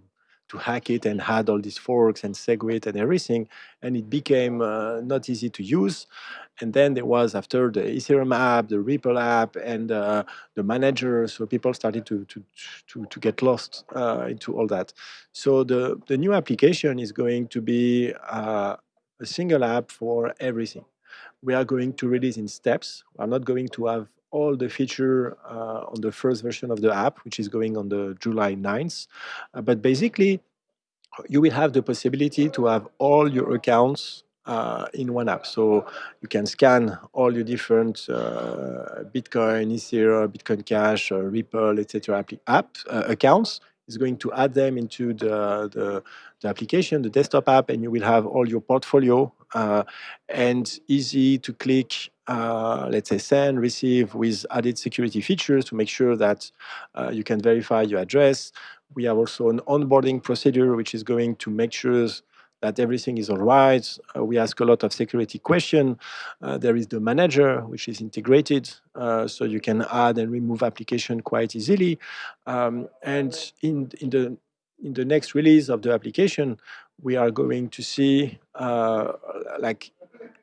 to hack it and had all these forks and SegWit and everything, and it became uh, not easy to use. And then there was after the Ethereum app, the Ripple app, and uh, the manager. So people started to to to, to get lost uh, into all that. So the the new application is going to be uh, a single app for everything. We are going to release in steps. We are not going to have all the feature uh, on the first version of the app, which is going on the July 9th. Uh, but basically, you will have the possibility to have all your accounts uh, in one app. So you can scan all your different uh, Bitcoin, Ethereum, Bitcoin Cash, uh, Ripple, etc. app uh, accounts is going to add them into the, the, the, application, the desktop app, and you will have all your portfolio uh, and easy to click, uh, let's say send, receive with added security features to make sure that uh, you can verify your address. We have also an onboarding procedure which is going to make sure that everything is all right. Uh, we ask a lot of security questions. Uh, there is the manager, which is integrated, uh, so you can add and remove application quite easily. Um, and in, in, the, in the next release of the application, we are going to see uh, like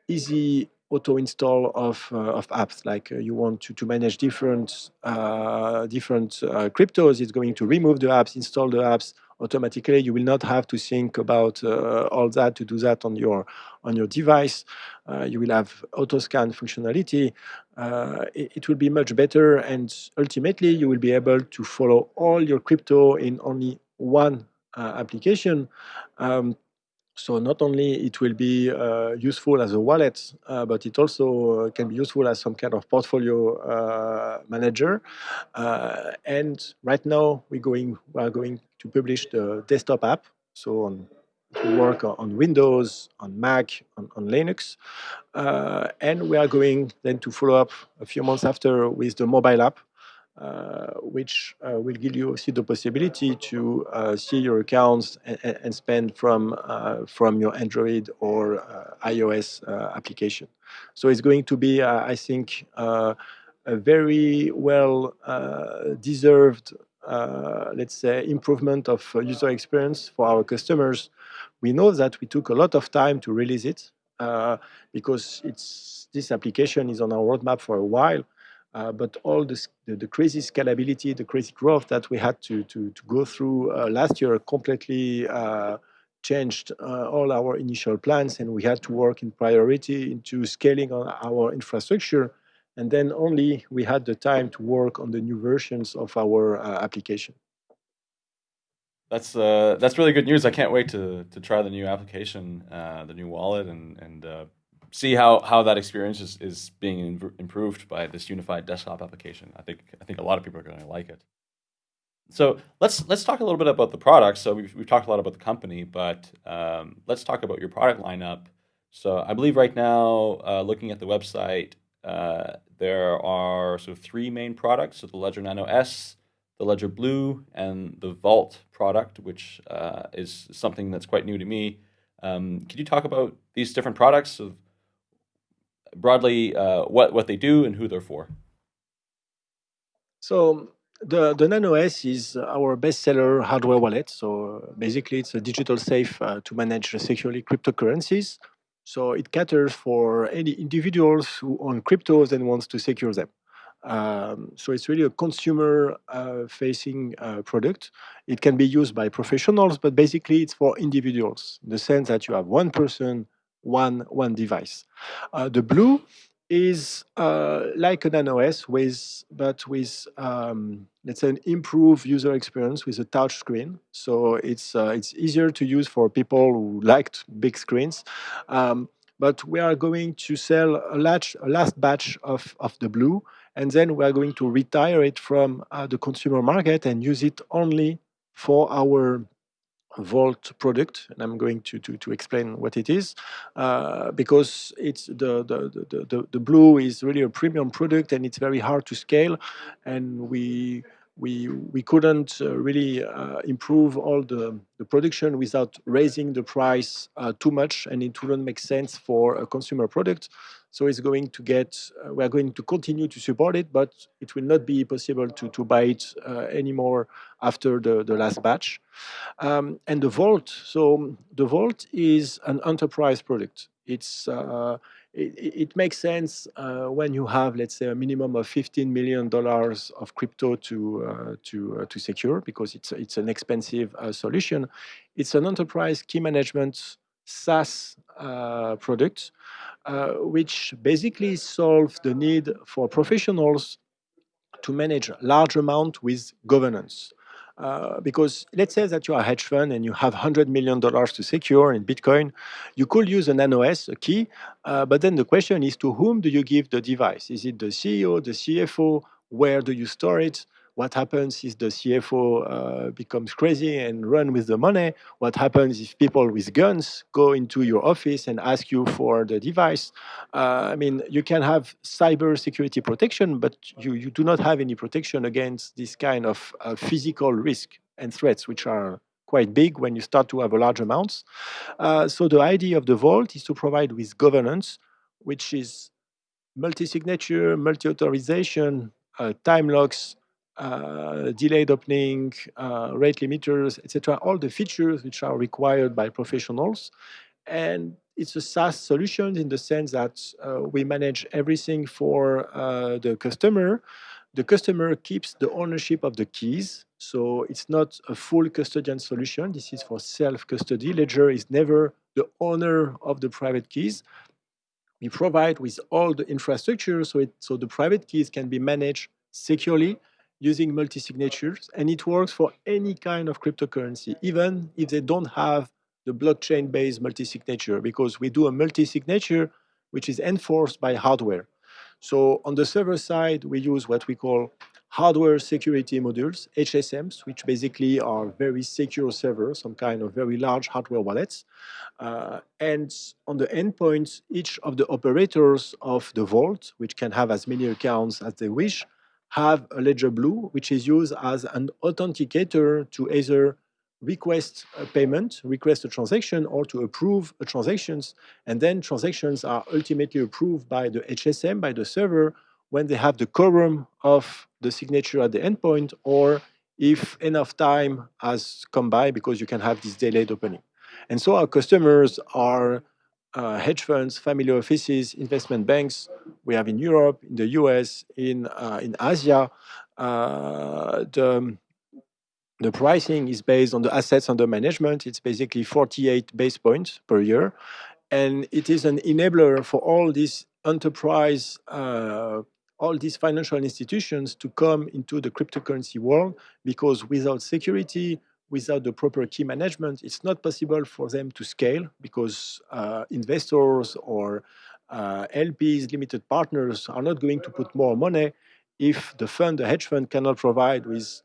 easy auto install of, uh, of apps like uh, you want to, to manage different uh, different cryptos it's going to remove the apps install the apps automatically. You will not have to think about all that to do that on your on your device. You will have auto scan functionality. Uh, it, it, will be much better, and ultimately you will be able to follow all your crypto in only one uh, application. Um, so not only it will be uh, useful as a wallet, uh, but it also uh, can be useful as some kind of portfolio uh, manager. Uh, and right now we're going we are going to publish the desktop app. So on, will work on Windows, on Mac, on, on Linux, uh, and we are going then to follow up a few months after with the mobile app. Uh, which uh, will give you see the possibility to uh, see your accounts and, and spend from from your Android or iOS application. So it's going to be, I think, a very well deserved uh, let's say, improvement of user experience for our customers. We know that we took a lot of time to release it uh, because it's this application is on our roadmap for a while. Uh, but all this, the, the, crazy scalability, the crazy growth that we had to, to, to go through uh, last year completely uh, changed uh, all our initial plans and we had to work in priority into scaling on our infrastructure. And then only we had the time to work on the new versions of our uh, application.
That's that's really good news. I can't wait to to try the new application, the new wallet, and and see how, how that experience is, is being improved by this unified desktop application. I think I think a lot of people are going to like it. So let's let's talk a little bit about the product. So we've, we've talked a lot about the company, but um, let's talk about your product lineup. So I believe right now, uh, looking at the website, uh, there are sort of three main products: so the Ledger Nano S, the Ledger Blue, and the Vault product, which uh, is something that's quite new to me. Um, could you talk about these different products of broadly uh, what, what they do and who they're for.
So the, the Nano S is our bestseller hardware wallet. So basically, it's a digital safe uh, to manage securely cryptocurrencies. So it caters for any individuals who own cryptos and wants to secure them. Um, so it's really a consumer-facing uh, uh, product. It can be used by professionals, but basically it's for individuals, in the sense that you have one person, one, one device. Uh, the blue is uh, like an Nano S with, but with um, let's say an improved user experience with a touch screen. So it's uh, it's easier to use for people who liked big screens. Um, but we are going to sell a, large, a last batch of, of the blue, and then we are going to retire it from uh, the consumer market and use it only for our Vault product, and I'm going to, to, to explain what it is, uh, because it's the, the, the, the, the blue is really a premium product and it's very hard to scale, and we we we couldn't uh, really uh, improve all the, the production without raising the price uh, too much and it wouldn't make sense for a consumer product so it's going to get uh, we are going to continue to support it but it will not be possible to to buy it uh, anymore after the the last batch um, and the vault so the vault is an enterprise product it's uh, it, it, makes sense uh, when you have, let's say, a minimum of 15 million dollars of crypto to uh, to uh, to secure because it's it's an expensive solution. It's an enterprise key management SaaS uh, product, uh, which basically solves the need for professionals to manage large amount with governance. Uh, because let's say that you are a hedge fund and you have $100 million to secure in Bitcoin, you could use an Nano S, a key, uh, but then the question is to whom do you give the device? Is it the CEO, the CFO? Where do you store it? What happens if the CFO uh, becomes crazy and run with the money? What happens if people with guns go into your office and ask you for the device? Uh, I mean, you can have cyber security protection, but you, you do not have any protection against this kind of uh, physical risk and threats, which are quite big when you start to have a large amounts. Uh, so the idea of the vault is to provide with governance, which is multi-signature, multi-authorization, uh, time locks, uh, delayed opening, uh, rate limiters, etc. All the features which are required by professionals. And it's a SaaS solution in the sense that uh, we manage everything for uh, the customer. The customer keeps the ownership of the keys. So it's not a full custodian solution. This is for self-custody. Ledger is never the owner of the private keys. We provide with all the infrastructure so, it, so the private keys can be managed securely using multi-signatures, and it works for any kind of cryptocurrency, even if they don't have the blockchain-based multi-signature, because we do a multi-signature which is enforced by hardware. So on the server side, we use what we call hardware security modules, HSMs, which basically are very secure servers, some kind of very large hardware wallets. Uh, and on the endpoints, each of the operators of the vault, which can have as many accounts as they wish, have a Ledger Blue, which is used as an authenticator to either request a payment, request a transaction, or to approve a transactions. And then transactions are ultimately approved by the HSM, by the server, when they have the quorum of the signature at the endpoint, or if enough time has come by because you can have this delayed opening. And so our customers are uh, hedge funds, family offices, investment banks. We have in Europe, in the US, in uh, in Asia. Uh, the the pricing is based on the assets under management. It's basically 48 base points per year, and it is an enabler for all these enterprise, uh, all these financial institutions to come into the cryptocurrency world because without security, without the proper key management, it's not possible for them to scale because uh, investors or uh, LPs, limited partners, are not going to put more money if the fund, the hedge fund, cannot provide with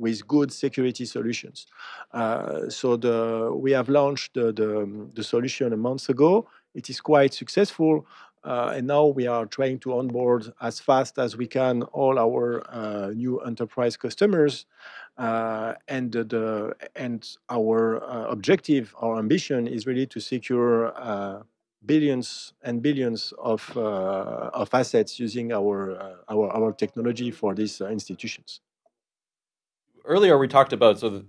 with good security solutions. Uh, so the, we have launched the, the, the, solution a month ago. It is quite successful. Uh, and now we are trying to onboard as fast as we can all our uh, new enterprise customers. Uh, and the, and our objective, our ambition is really to secure billions and billions of of assets using our our our technology for these institutions.
Earlier, we talked about so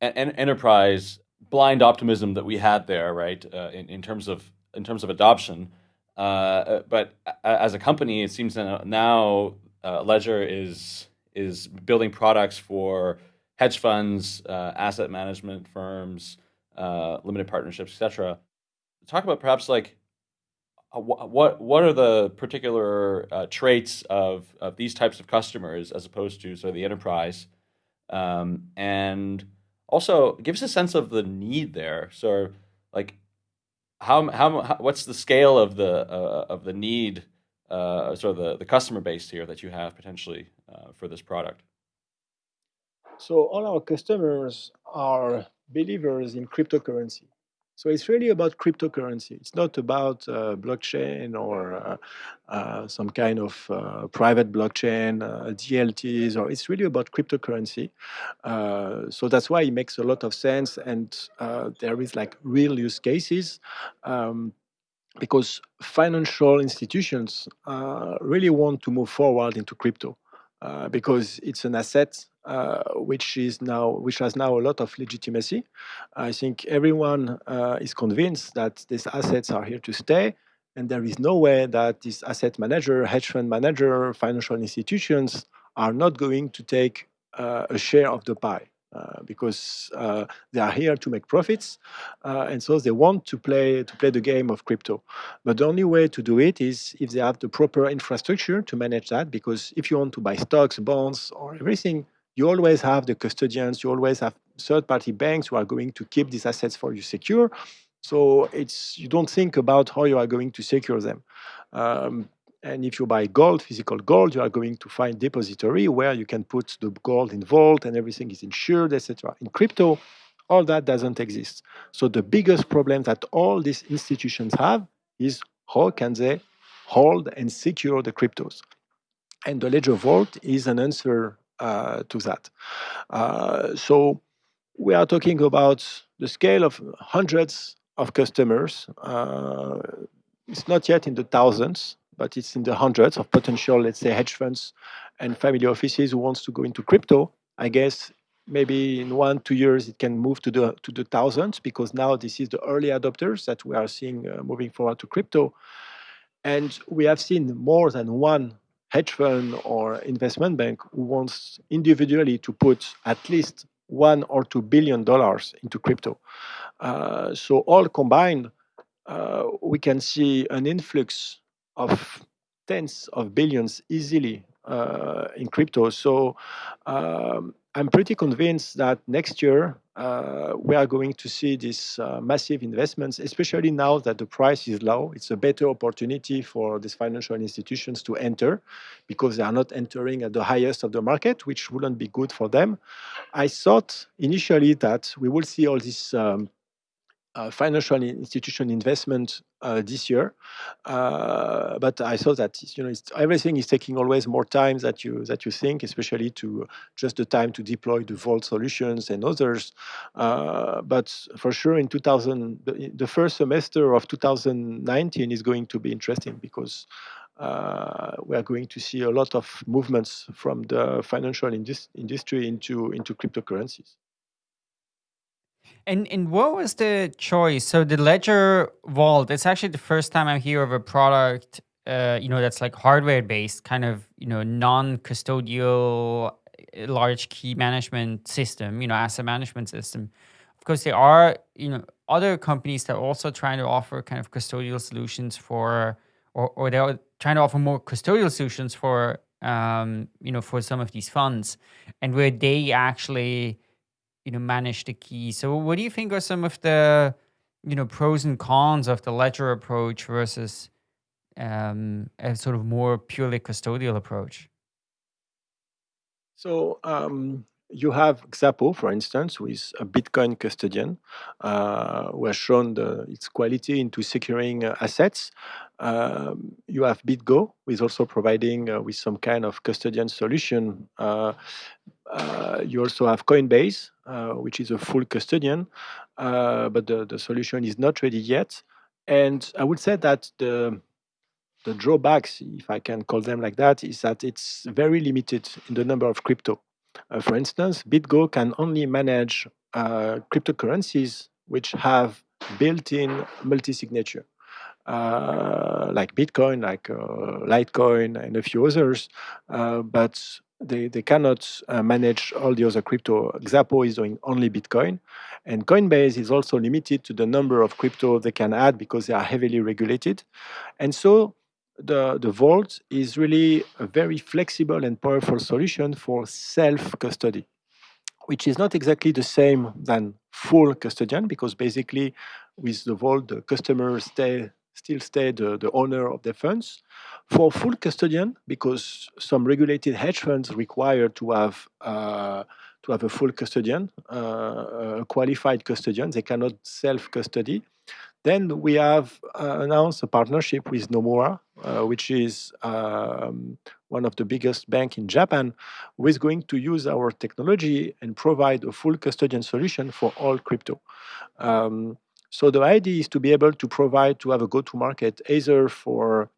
an enterprise blind optimism that we had there, right? in in terms of in terms of adoption. Uh, but as a company, it seems that now uh, Ledger is is building products for hedge funds, uh, asset management firms, uh, limited partnerships, etc. Talk about perhaps like uh, what what are the particular uh, traits of, of these types of customers as opposed to sort of the enterprise, um, and also give us a sense of the need there. So, like, how how, what's the scale of the uh, of the need, uh, sort of the, the customer base here that you have potentially uh, for this product?
So all our customers are believers in cryptocurrency. So it's really about cryptocurrency. It's not about uh, blockchain or uh, uh, some kind of uh, private blockchain, uh, DLTs, or it's really about cryptocurrency. Uh, so that's why it makes a lot of sense, and there is like real use cases. Um, because financial institutions really want to move forward into crypto because it's an asset uh, which is now which has now a lot of legitimacy. I think everyone uh, is convinced that these assets are here to stay, and there is no way that this asset manager, hedge fund manager, financial institutions are not going to take uh, a share of the pie. Uh, because uh, they are here to make profits, uh, and so they want to play to play the game of crypto. But the only way to do it is if they have the proper infrastructure to manage that. Because if you want to buy stocks, bonds, or everything, you always have the custodians, you always have third-party banks who are going to keep these assets for you secure. So it's you don't think about how you are going to secure them. Um, and if you buy gold, physical gold, you are going to find depository where you can put the gold in vault and everything is insured, etc. In crypto, all that doesn't exist. So the biggest problem that all these institutions have is how can they hold and secure the cryptos? And the Ledger Vault is an answer to that. Uh, so we are talking about the scale of hundreds of customers. Uh, it's not yet in the thousands, but it's in the hundreds of potential, let's say, hedge funds and family offices who wants to go into crypto. I guess maybe in one two years it can move to the to the thousands because now this is the early adopters that we are seeing uh, moving forward to crypto and we have seen more than one hedge fund or investment bank who wants individually to put at least one or two billion dollars into crypto. Uh, so all combined, uh, we can see an influx of tens of billions easily uh, in crypto. So um, I'm pretty convinced that next year uh, we are going to see these uh, massive investments, especially now that the price is low. It's a better opportunity for these financial institutions to enter because they are not entering at the highest of the market, which wouldn't be good for them. I thought initially that we will see all these um, uh, financial institution investment this year, uh, but I saw that you know everything is taking always more time that you that you think, especially to just the time to deploy the Vault solutions and others. Uh, but for sure, in 2000, the, the, first semester of 2019 is going to be interesting because. Uh, we are going to see a lot of movements from the financial indus industry into into cryptocurrencies.
And and what was the choice? So the Ledger Vault, it's actually the first time I hear of a product, uh, you know, that's like hardware based, kind of, you know, non-custodial uh, large key management system, you know, asset management system. Of course, there are, you know, other companies that are also trying to offer kind of custodial solutions for, or, or they're trying to offer more custodial solutions for, um, you know, for some of these funds and where they actually, you know manage the key. So what do you think are some of the you know pros and cons of the ledger approach versus um, a sort of more purely custodial approach?
So um, you have Xapo, for instance, who is a Bitcoin custodian, uh, who has shown the, its quality into securing uh, assets. Um, you have BitGo, who is also providing uh, with some kind of custodian solution uh, uh, you also have Coinbase, which is a full custodian, uh, but the, the solution is not ready yet. And I would say that the the drawbacks, if I can call them like that, is that it's very limited in the number of crypto. Uh, for instance, BitGo can only manage uh, cryptocurrencies which have built-in multi-signature. uh, like Bitcoin, like uh, Litecoin, and a few others, uh, but they, they cannot uh, manage all the other crypto. Xapo is doing only Bitcoin, and Coinbase is also limited to the number of crypto they can add because they are heavily regulated. And so the, the Vault is really a very flexible and powerful solution for self-custody, which is not exactly the same than full custodian, because basically with the Vault, the customer stay still stay the, the owner of the funds. For full custodian, because some regulated hedge funds require to have uh, to have a full custodian, uh, a qualified custodian, they cannot self-custody. Then we have uh, announced a partnership with Nomura, uh, which is um, one of the biggest bank in Japan, who is going to use our technology and provide a full custodian solution for all crypto. Um, so the idea is to be able to provide, to have a go-to-market either for,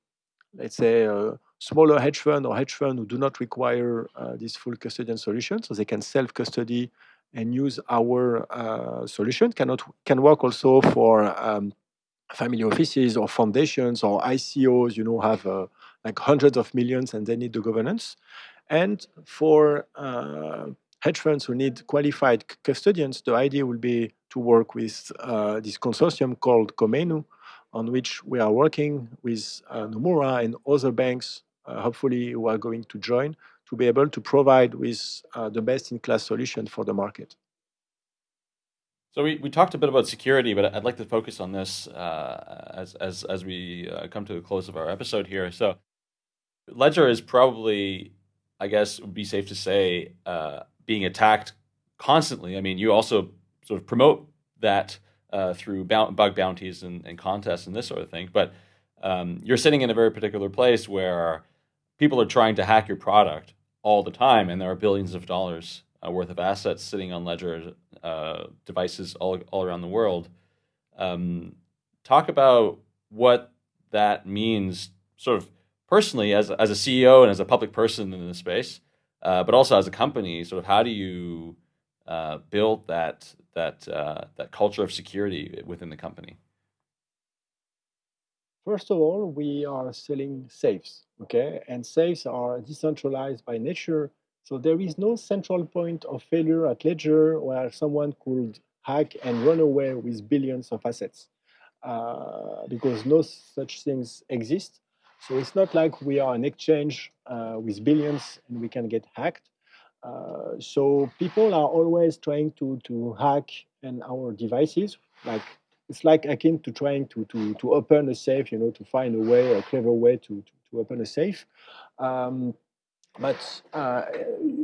let's say, a smaller hedge fund or hedge fund who do not require uh, this full custodian solution, so they can self-custody and use our uh, solution. Cannot can work also for um, family offices or foundations or ICOs. You know, have uh, like hundreds of millions and they need the governance. And for uh, hedge funds who need qualified custodians, the idea will be to work with uh, this consortium called Komainu, on which we are working with uh, Nomura and other banks, uh, hopefully who are going to join, to be able to provide with uh, the best-in-class solution for the market.
So we, we talked a bit about security, but I'd like to focus on this uh, as, as, as we uh, come to the close of our episode here. So Ledger is probably, I guess, would be safe to say, being attacked constantly. I mean, you also sort of promote that uh, through bug bounties and, and, contests and this sort of thing. But um, you're sitting in a very particular place where people are trying to hack your product all the time, and there are billions of dollars uh, worth of assets sitting on Ledger uh, devices all, all around the world. Um, talk about what that means, sort of personally, as, as a CEO and as a public person in the space, uh, but also as a company, sort of how do you uh, build that that uh, that culture of security within the company?
First of all, we are selling safes, okay, and safes are decentralized by nature, so there is no central point of failure at Ledger where someone could hack and run away with billions of assets, uh, because no such things exist. So it's not like we are an exchange uh, with billions and we can get hacked. Uh, so people are always trying to, to hack in our devices. Like it's like akin to trying to, to, to open a safe, you know, to find a way, a clever way to, to, to open a safe. Um, but uh,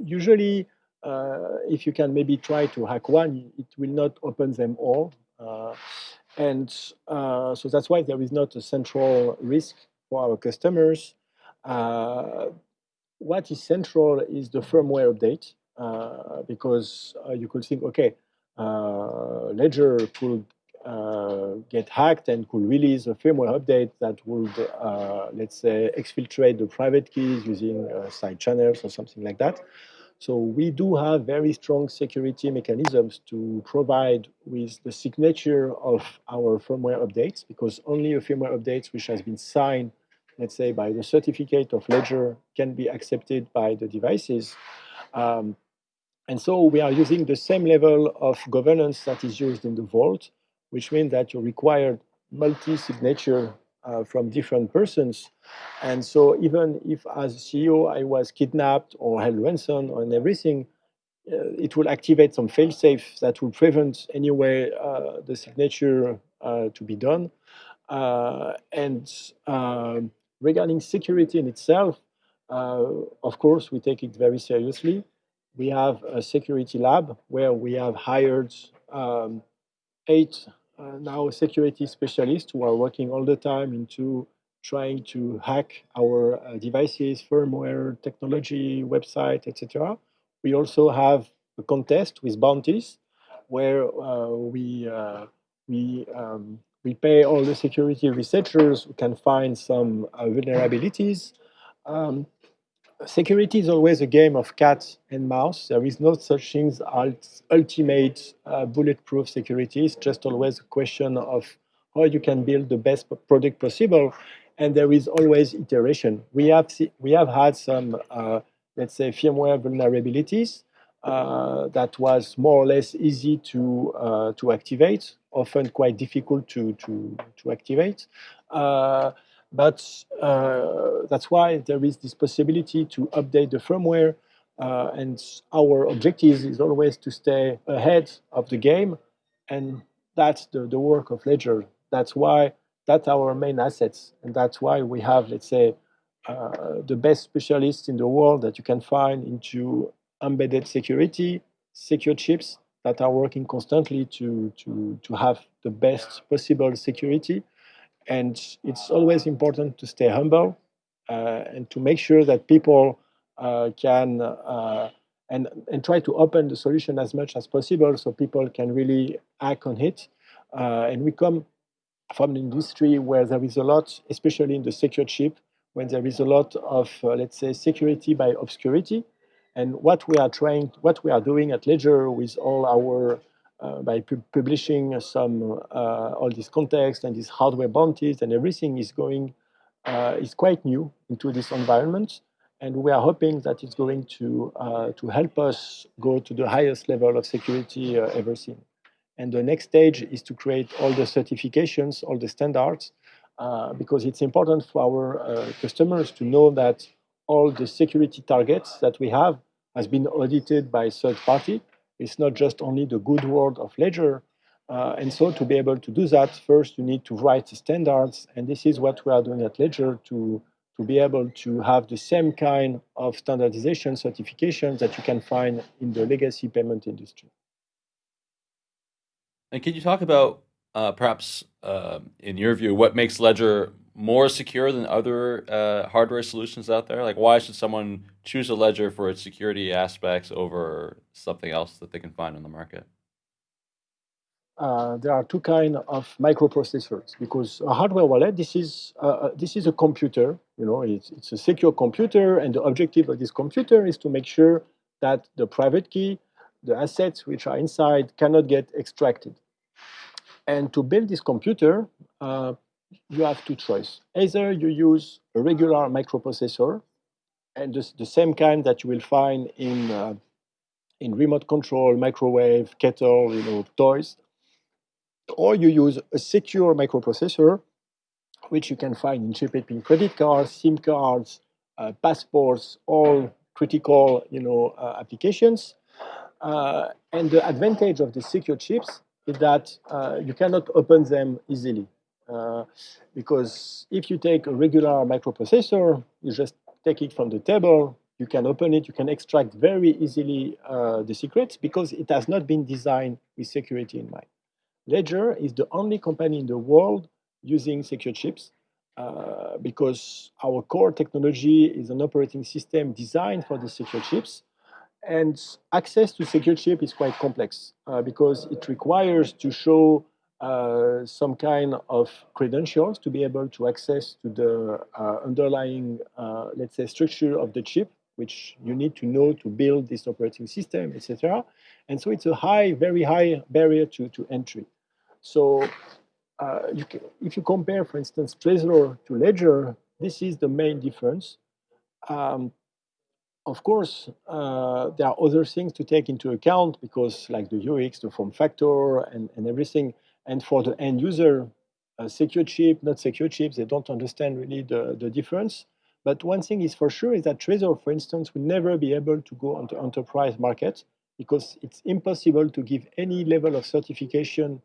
usually, uh, if you can maybe try to hack one, it will not open them all. Uh, and uh, so that's why there is not a central risk for our customers. Uh, what is central is the firmware update uh, because uh, you could think, okay, uh, Ledger could uh, get hacked and could release a firmware update that would, uh, let's say, exfiltrate the private keys using side channels or something like that. So we do have very strong security mechanisms to provide with the signature of our firmware updates because only a firmware update which has been signed let's say, by the certificate of ledger can be accepted by the devices. Um, and so we are using the same level of governance that is used in the vault, which means that you require multi-signature uh, from different persons. And so even if as CEO I was kidnapped or held ransom and everything, uh, it will activate some failsafe that will prevent anyway uh, the signature uh, to be done. Uh, and um, regarding security in itself, uh, of course, we take it very seriously. We have a security lab where we have hired um, eight uh, now security specialists who are working all the time into trying to hack our uh, devices, firmware, technology, website, etc. We also have a contest with bounties where uh, we uh, we um, we pay all the security researchers who can find some uh, vulnerabilities. Um, security is always a game of cat and mouse. There is no such thing as ultimate uh, bulletproof security. It's just always a question of how you can build the best product possible. And there is always iteration. We have, we have had some, uh, let's say, firmware vulnerabilities uh, that was more or less easy to, uh, to activate, often quite difficult to, to, to activate. Uh, but uh, that's why there is this possibility to update the firmware. Uh, and our objective is always to stay ahead of the game. And that's the, the work of Ledger. That's why that's our main assets. And that's why we have, let's say, uh, the best specialists in the world that you can find into embedded security, secure chips that are working constantly to, to, to have the best possible security. And it's always important to stay humble uh, and to make sure that people uh, can uh, and, and try to open the solution as much as possible so people can really act on it. Uh, and we come from an industry where there is a lot, especially in the secure chip, when there is a lot of, uh, let's say, security by obscurity. And what we are trying, what we are doing at Ledger with all our uh, by pu publishing some uh, all this context and these hardware bounties and everything is going uh, is quite new into this environment. And we are hoping that it's going to, to help us go to the highest level of security ever seen. And the next stage is to create all the certifications, all the standards, uh, because it's important for our uh, customers to know that all the security targets that we have has been audited by third party it's not just only the good word of Ledger. Uh, and so to be able to do that, first you need to write standards. And this is what we are doing at Ledger to, to be able to have the same kind of standardization certifications that you can find in the legacy payment industry.
And can you talk about uh, perhaps, uh, in your view, what makes Ledger more secure than other uh, hardware solutions out there? Like, why should someone choose a ledger for its security aspects over something else that they can find on the market?
Uh, there are two kind of microprocessors because a hardware wallet this is uh, uh, this is a computer you know it's, it's a secure computer and the objective of this computer is to make sure that the private key the assets which are inside cannot get extracted and to build this computer uh, you have two choices. Either you use a regular microprocessor, and just the same kind that you will find in uh, in remote control, microwave, kettle, you know, toys, or you use a secure microprocessor, which you can find in chip pin credit cards, SIM cards, uh, passports, all critical, you know, uh, applications. Uh, and the advantage of the secure chips is that uh, you cannot open them easily. Uh, because if you take a regular microprocessor, you just take it from the table, you can open it, you can extract very easily uh, the secrets because it has not been designed with security in mind. Ledger is the only company in the world using secure chips uh, because our core technology is an operating system designed for the secure chips. And access to secure chip is quite complex uh, because it requires to show uh, some kind of credentials to be able to access to the uh, underlying, uh, let's say, structure of the chip, which you need to know to build this operating system, etc. And so it's a high, very high barrier to, to entry. So uh, you can, if you compare, for instance, Trezor to Ledger, this is the main difference. Um, of course, uh, there are other things to take into account because like the UX, the form factor, and, and everything, and for the end user, secure chip, not secure chips, they don't understand really the, the difference. But one thing is for sure is that Trezor, for instance, will never be able to go on the enterprise market because it's impossible to give any level of certification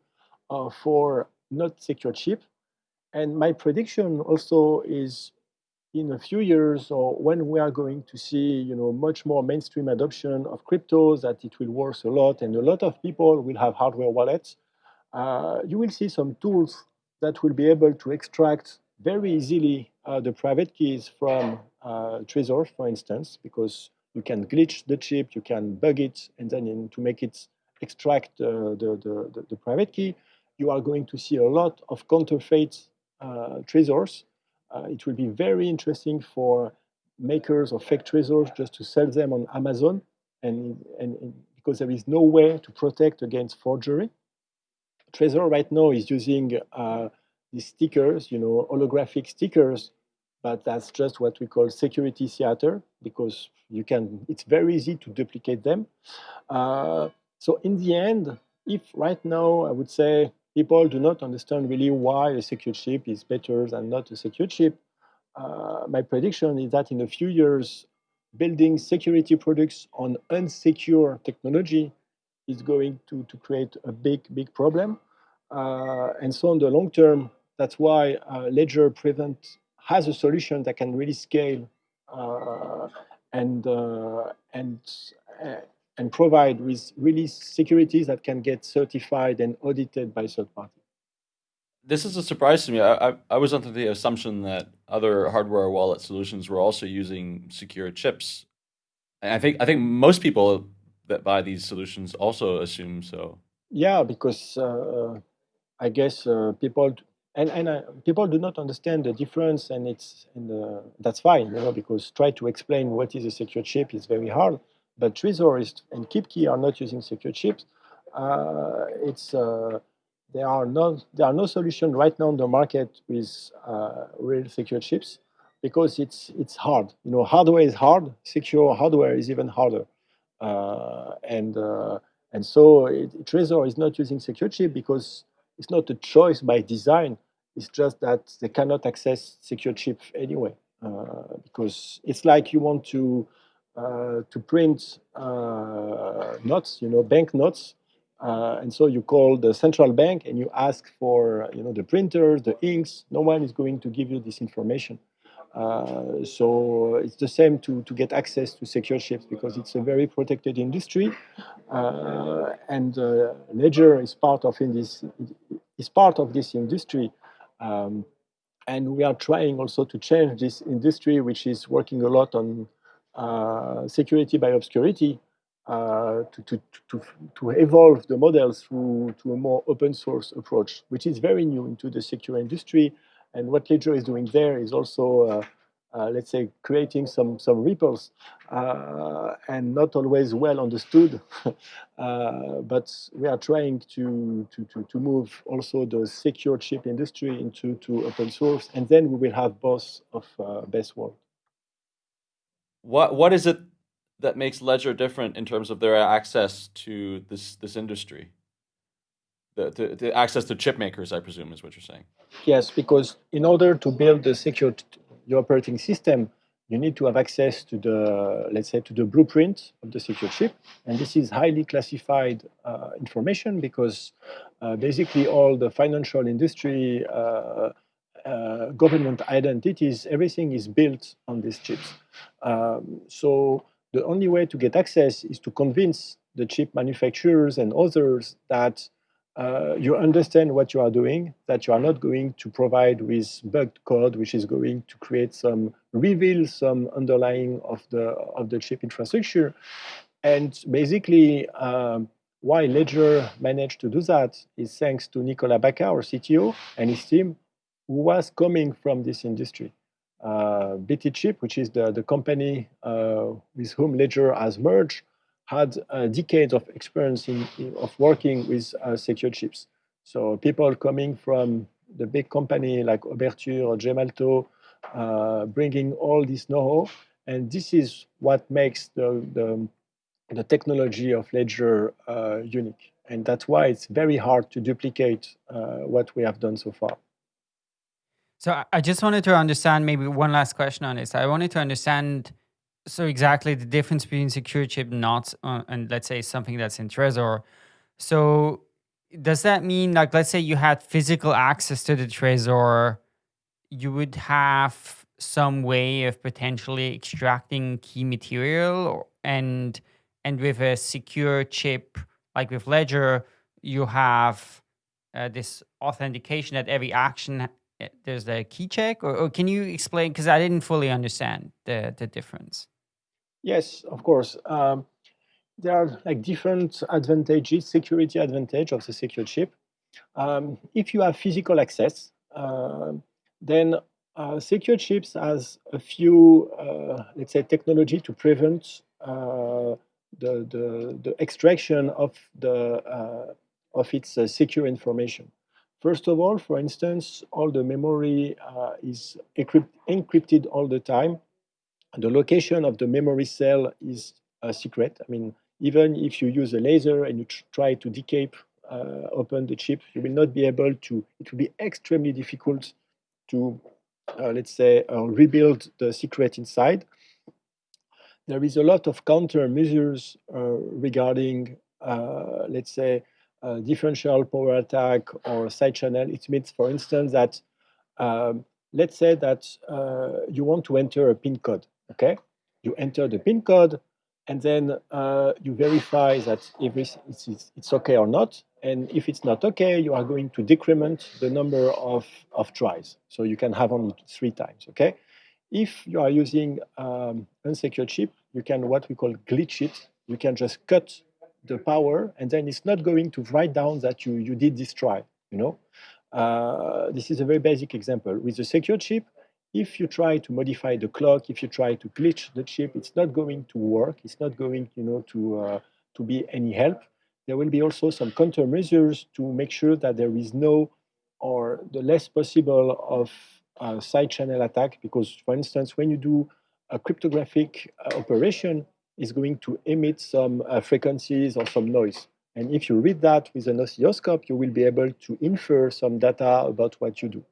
uh, for not secure chip. And my prediction also is in a few years or when we are going to see you know much more mainstream adoption of cryptos that it will work a lot and a lot of people will have hardware wallets uh, you will see some tools that will be able to extract very easily uh, the private keys from uh, Trezor, for instance, because you can glitch the chip, you can bug it, and then in, to make it extract the, the, the, the, private key, you are going to see a lot of counterfeit uh, Trezors. Uh, it will be very interesting for makers of fake Trezors just to sell them on Amazon, and, and, and because there is no way to protect against forgery. Trezor right now is using uh, these stickers, you know, holographic stickers, but that's just what we call security theater because you can. It's very easy to duplicate them. Uh, so in the end, if right now I would say people do not understand really why a secure chip is better than not a secure chip, uh, my prediction is that in a few years, building security products on unsecure technology is going to, to create a big, big problem. Uh, and so in the long term, that's why uh, Ledger Prevent has a solution that can really scale uh, and, uh, and, uh, and provide with really securities that can get certified and audited by third parties.
This is a surprise to me. I, I, I was under the assumption that other hardware wallet solutions were also using secure chips. And I think I think most people that buy these solutions also assume so.
Yeah, because uh, I guess uh, people and and uh, people do not understand the difference, and it's and uh, that's fine, you know, because try to explain what is a secure chip is very hard. But Trezor is, and KeepKey are not using secure chips. Uh, it's uh, there are no there are no solution right now on the market with real secure chips because it's it's hard. You know, hardware is hard. Secure hardware is even harder. Uh, and uh, and so it, Trezor is not using secure chip because it's not a choice by design. It's just that they cannot access secure chip anyway. Uh, because it's like you want to to print notes, you know, bank notes, uh, and so you call the central bank and you ask for, you know, the printers, the inks. No one is going to give you this information. Uh, so it's the same to, to get access to secure chips because it's a very protected industry, uh, and uh, Ledger is part of in this is part of this industry, um, and we are trying also to change this industry, which is working a lot on uh, security by obscurity. Uh, to, to, to, to evolve the models through to a more open source approach, which is very new into the secure industry and what Ledger is doing there is also, uh, uh, let's say, creating some, some ripples uh, and not always well understood. but we are trying to, to, to, to, move also the secure chip industry into to open source. And then we will have both of best world.
What, what is it that makes Ledger different in terms of their access to this, this industry? The, the, the access to chip makers, I presume, is what you're saying.
Yes, because in order to build a secure your operating system, you need to have access to the, let's say, to the blueprint of the secure chip. And this is highly classified uh, information because uh, basically all the financial industry, uh, uh government identities, everything is built on these chips. Um, so the only way to get access is to convince the chip manufacturers and others that uh, you understand what you are doing, that you are not going to provide with bugged code, which is going to create some, reveal some underlying of the, of the chip infrastructure. And basically, um, why Ledger managed to do that is thanks to Nicolas Bacca, our CTO, and his team, who was coming from this industry. Uh, BTChip, which is the, the company uh, with whom Ledger has merged, had uh, decades of experience in, in, of working with uh, secure chips. So people coming from the big company like Oberthur or Gemalto, uh, bringing all this know-how, and this is what makes the, the, the technology of Ledger unique. And that's why it's very hard to duplicate what we have done so far.
So I just wanted to understand maybe one last question on this. I wanted to understand so exactly the difference between secure chip not uh, and let's say something that's in Trezor. So does that mean like let's say you had physical access to the Trezor, you would have some way of potentially extracting key material and and with a secure chip like with Ledger, you have uh, this authentication that every action eh, there's the key check or, or can you explain because I didn't fully understand the the difference.
Yes, of course. Um, there are like different advantages, security advantage of the secure chip. Um, if you have physical access, uh, then uh, secure chips has a few, uh, let's say, technology to prevent uh, the, the, the extraction of the uh, of its uh, secure information. First of all, for instance, all the memory is encrypted all the time. The location of the memory cell is a secret. I mean, even if you use a laser and you try to decap, uh, open the chip, you will not be able to, it will be extremely difficult to, uh, let's say, uh, rebuild the secret inside. There is a lot of countermeasures uh, regarding, uh, let's say, differential power attack or side channel. It means, for instance, that um, let's say that uh, you want to enter a PIN code, okay? You enter the PIN code, and then uh, you verify that if it's, it's, it's, okay or not. And if it's not okay, you are going to decrement the number of, of tries. So you can have only three times, okay? If you are using um, unsecure chip, you can what we call glitch it. You can just cut the power, and then it's not going to write down that you, you did this try, you know? Uh, this is a very basic example. With the secure chip, if you try to modify the clock, if you try to glitch the chip, it's not going to work. It's not going, you know, to uh, to be any help. There will be also some countermeasures to make sure that there is no or the less possible of uh, side channel attack. Because, for instance, when you do a cryptographic uh, operation, is going to emit some uh, frequencies or some noise. And if you read that with an oscilloscope, you will be able to infer some data about what you do.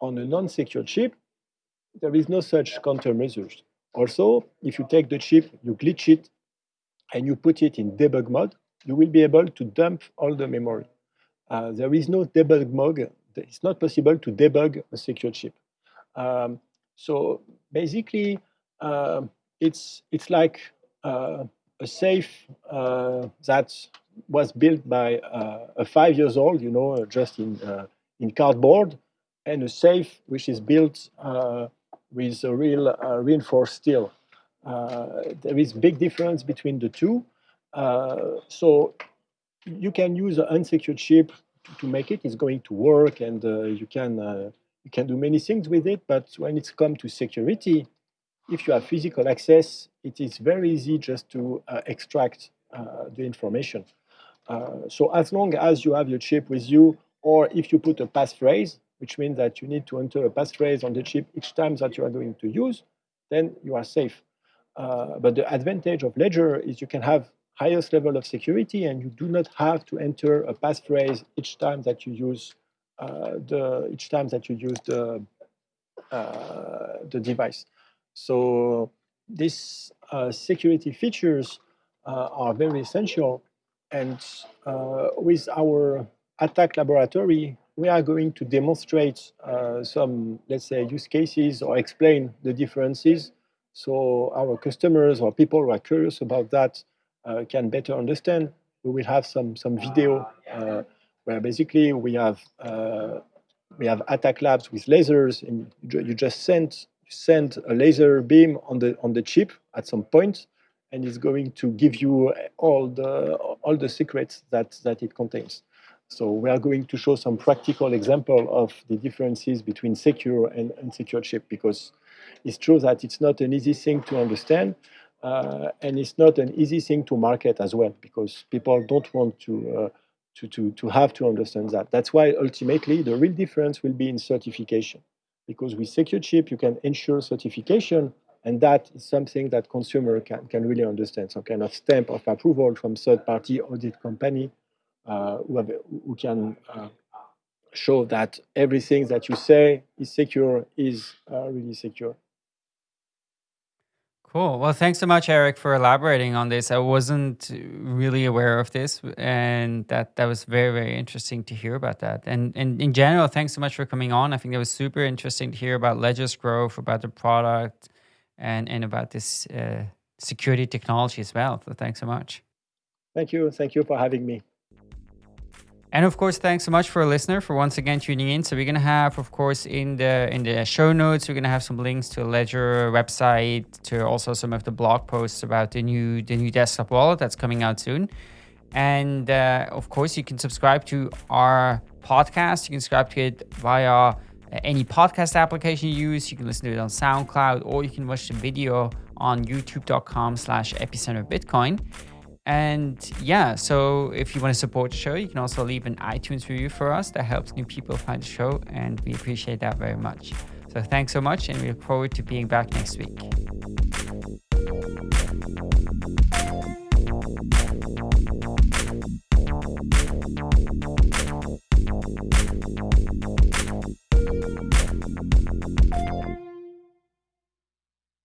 On a non-secure chip, there is no such countermeasures. Also, if you take the chip, you glitch it, and you put it in debug mode, you will be able to dump all the memory. Uh, there is no debug mode. It's not possible to debug a secure chip. Um, so basically, uh, it's it's like uh, a safe uh, that was built by uh, a five years old, you know, just in in cardboard, and a safe which is built with a real uh, reinforced steel. Uh, there is big difference between the two. Uh, so you can use an unsecured chip to make it. It's going to work, and you can you can do many things with it. But when it's come to security, if you have physical access, it is very easy just to uh, extract uh, the information. Uh, so as long as you have your chip with you, or if you put a passphrase, which means that you need to enter a passphrase on the chip each time that you are going to use, then you are safe. Uh, but the advantage of Ledger is you can have highest level of security and you do not have to enter a passphrase each time that you use uh, the each time that you use the uh, the device. So these uh, security features uh, are very essential. And uh, with our attack laboratory, we are going to demonstrate uh, some, let's say, use cases or explain the differences so our customers or people who are curious about that uh, can better understand. We will have some, some video uh, where basically we have, uh, we have attack labs with lasers and you just send, send a laser beam on the, on the chip at some point and it's going to give you all the, all the secrets that, that it contains. So we are going to show some practical example of the differences between secure and unsecure chip because it's true that it's not an easy thing to understand uh, and it's not an easy thing to market as well because people don't want to, uh, to, to, to have to understand that. That's why ultimately the real difference will be in certification because with secure chip you can ensure certification and that is something that consumer can, can really understand, some kind of stamp of approval from third-party audit company who, have, who, can uh, show that everything that you say is secure is uh, really secure.
Cool. Well, thanks so much, Eric, for elaborating on this. I wasn't really aware of this, and that that was very, very interesting to hear about that. And and in general, thanks so much for coming on. I think it was super interesting to hear about Ledger's growth, about the product, and and about this uh, security technology as well. So thanks so much.
Thank you. Thank you for having me.
And of course, thanks so much for a listener for once again tuning in. So we're gonna have, of course, in the in the show notes, we're gonna have some links to a Ledger website, to also some of the blog posts about the new the new desktop wallet that's coming out soon. And uh, of course, you can subscribe to our podcast. You can subscribe to it via uh, any podcast application you use. You can listen to it on SoundCloud, or you can watch the video on YouTube.com/slash Epicenter Bitcoin. And yeah, so if you want to support the show, you can also leave an iTunes review for us. That helps new people find the show, and we appreciate that very much. So thanks so much, and we look forward to being back next week.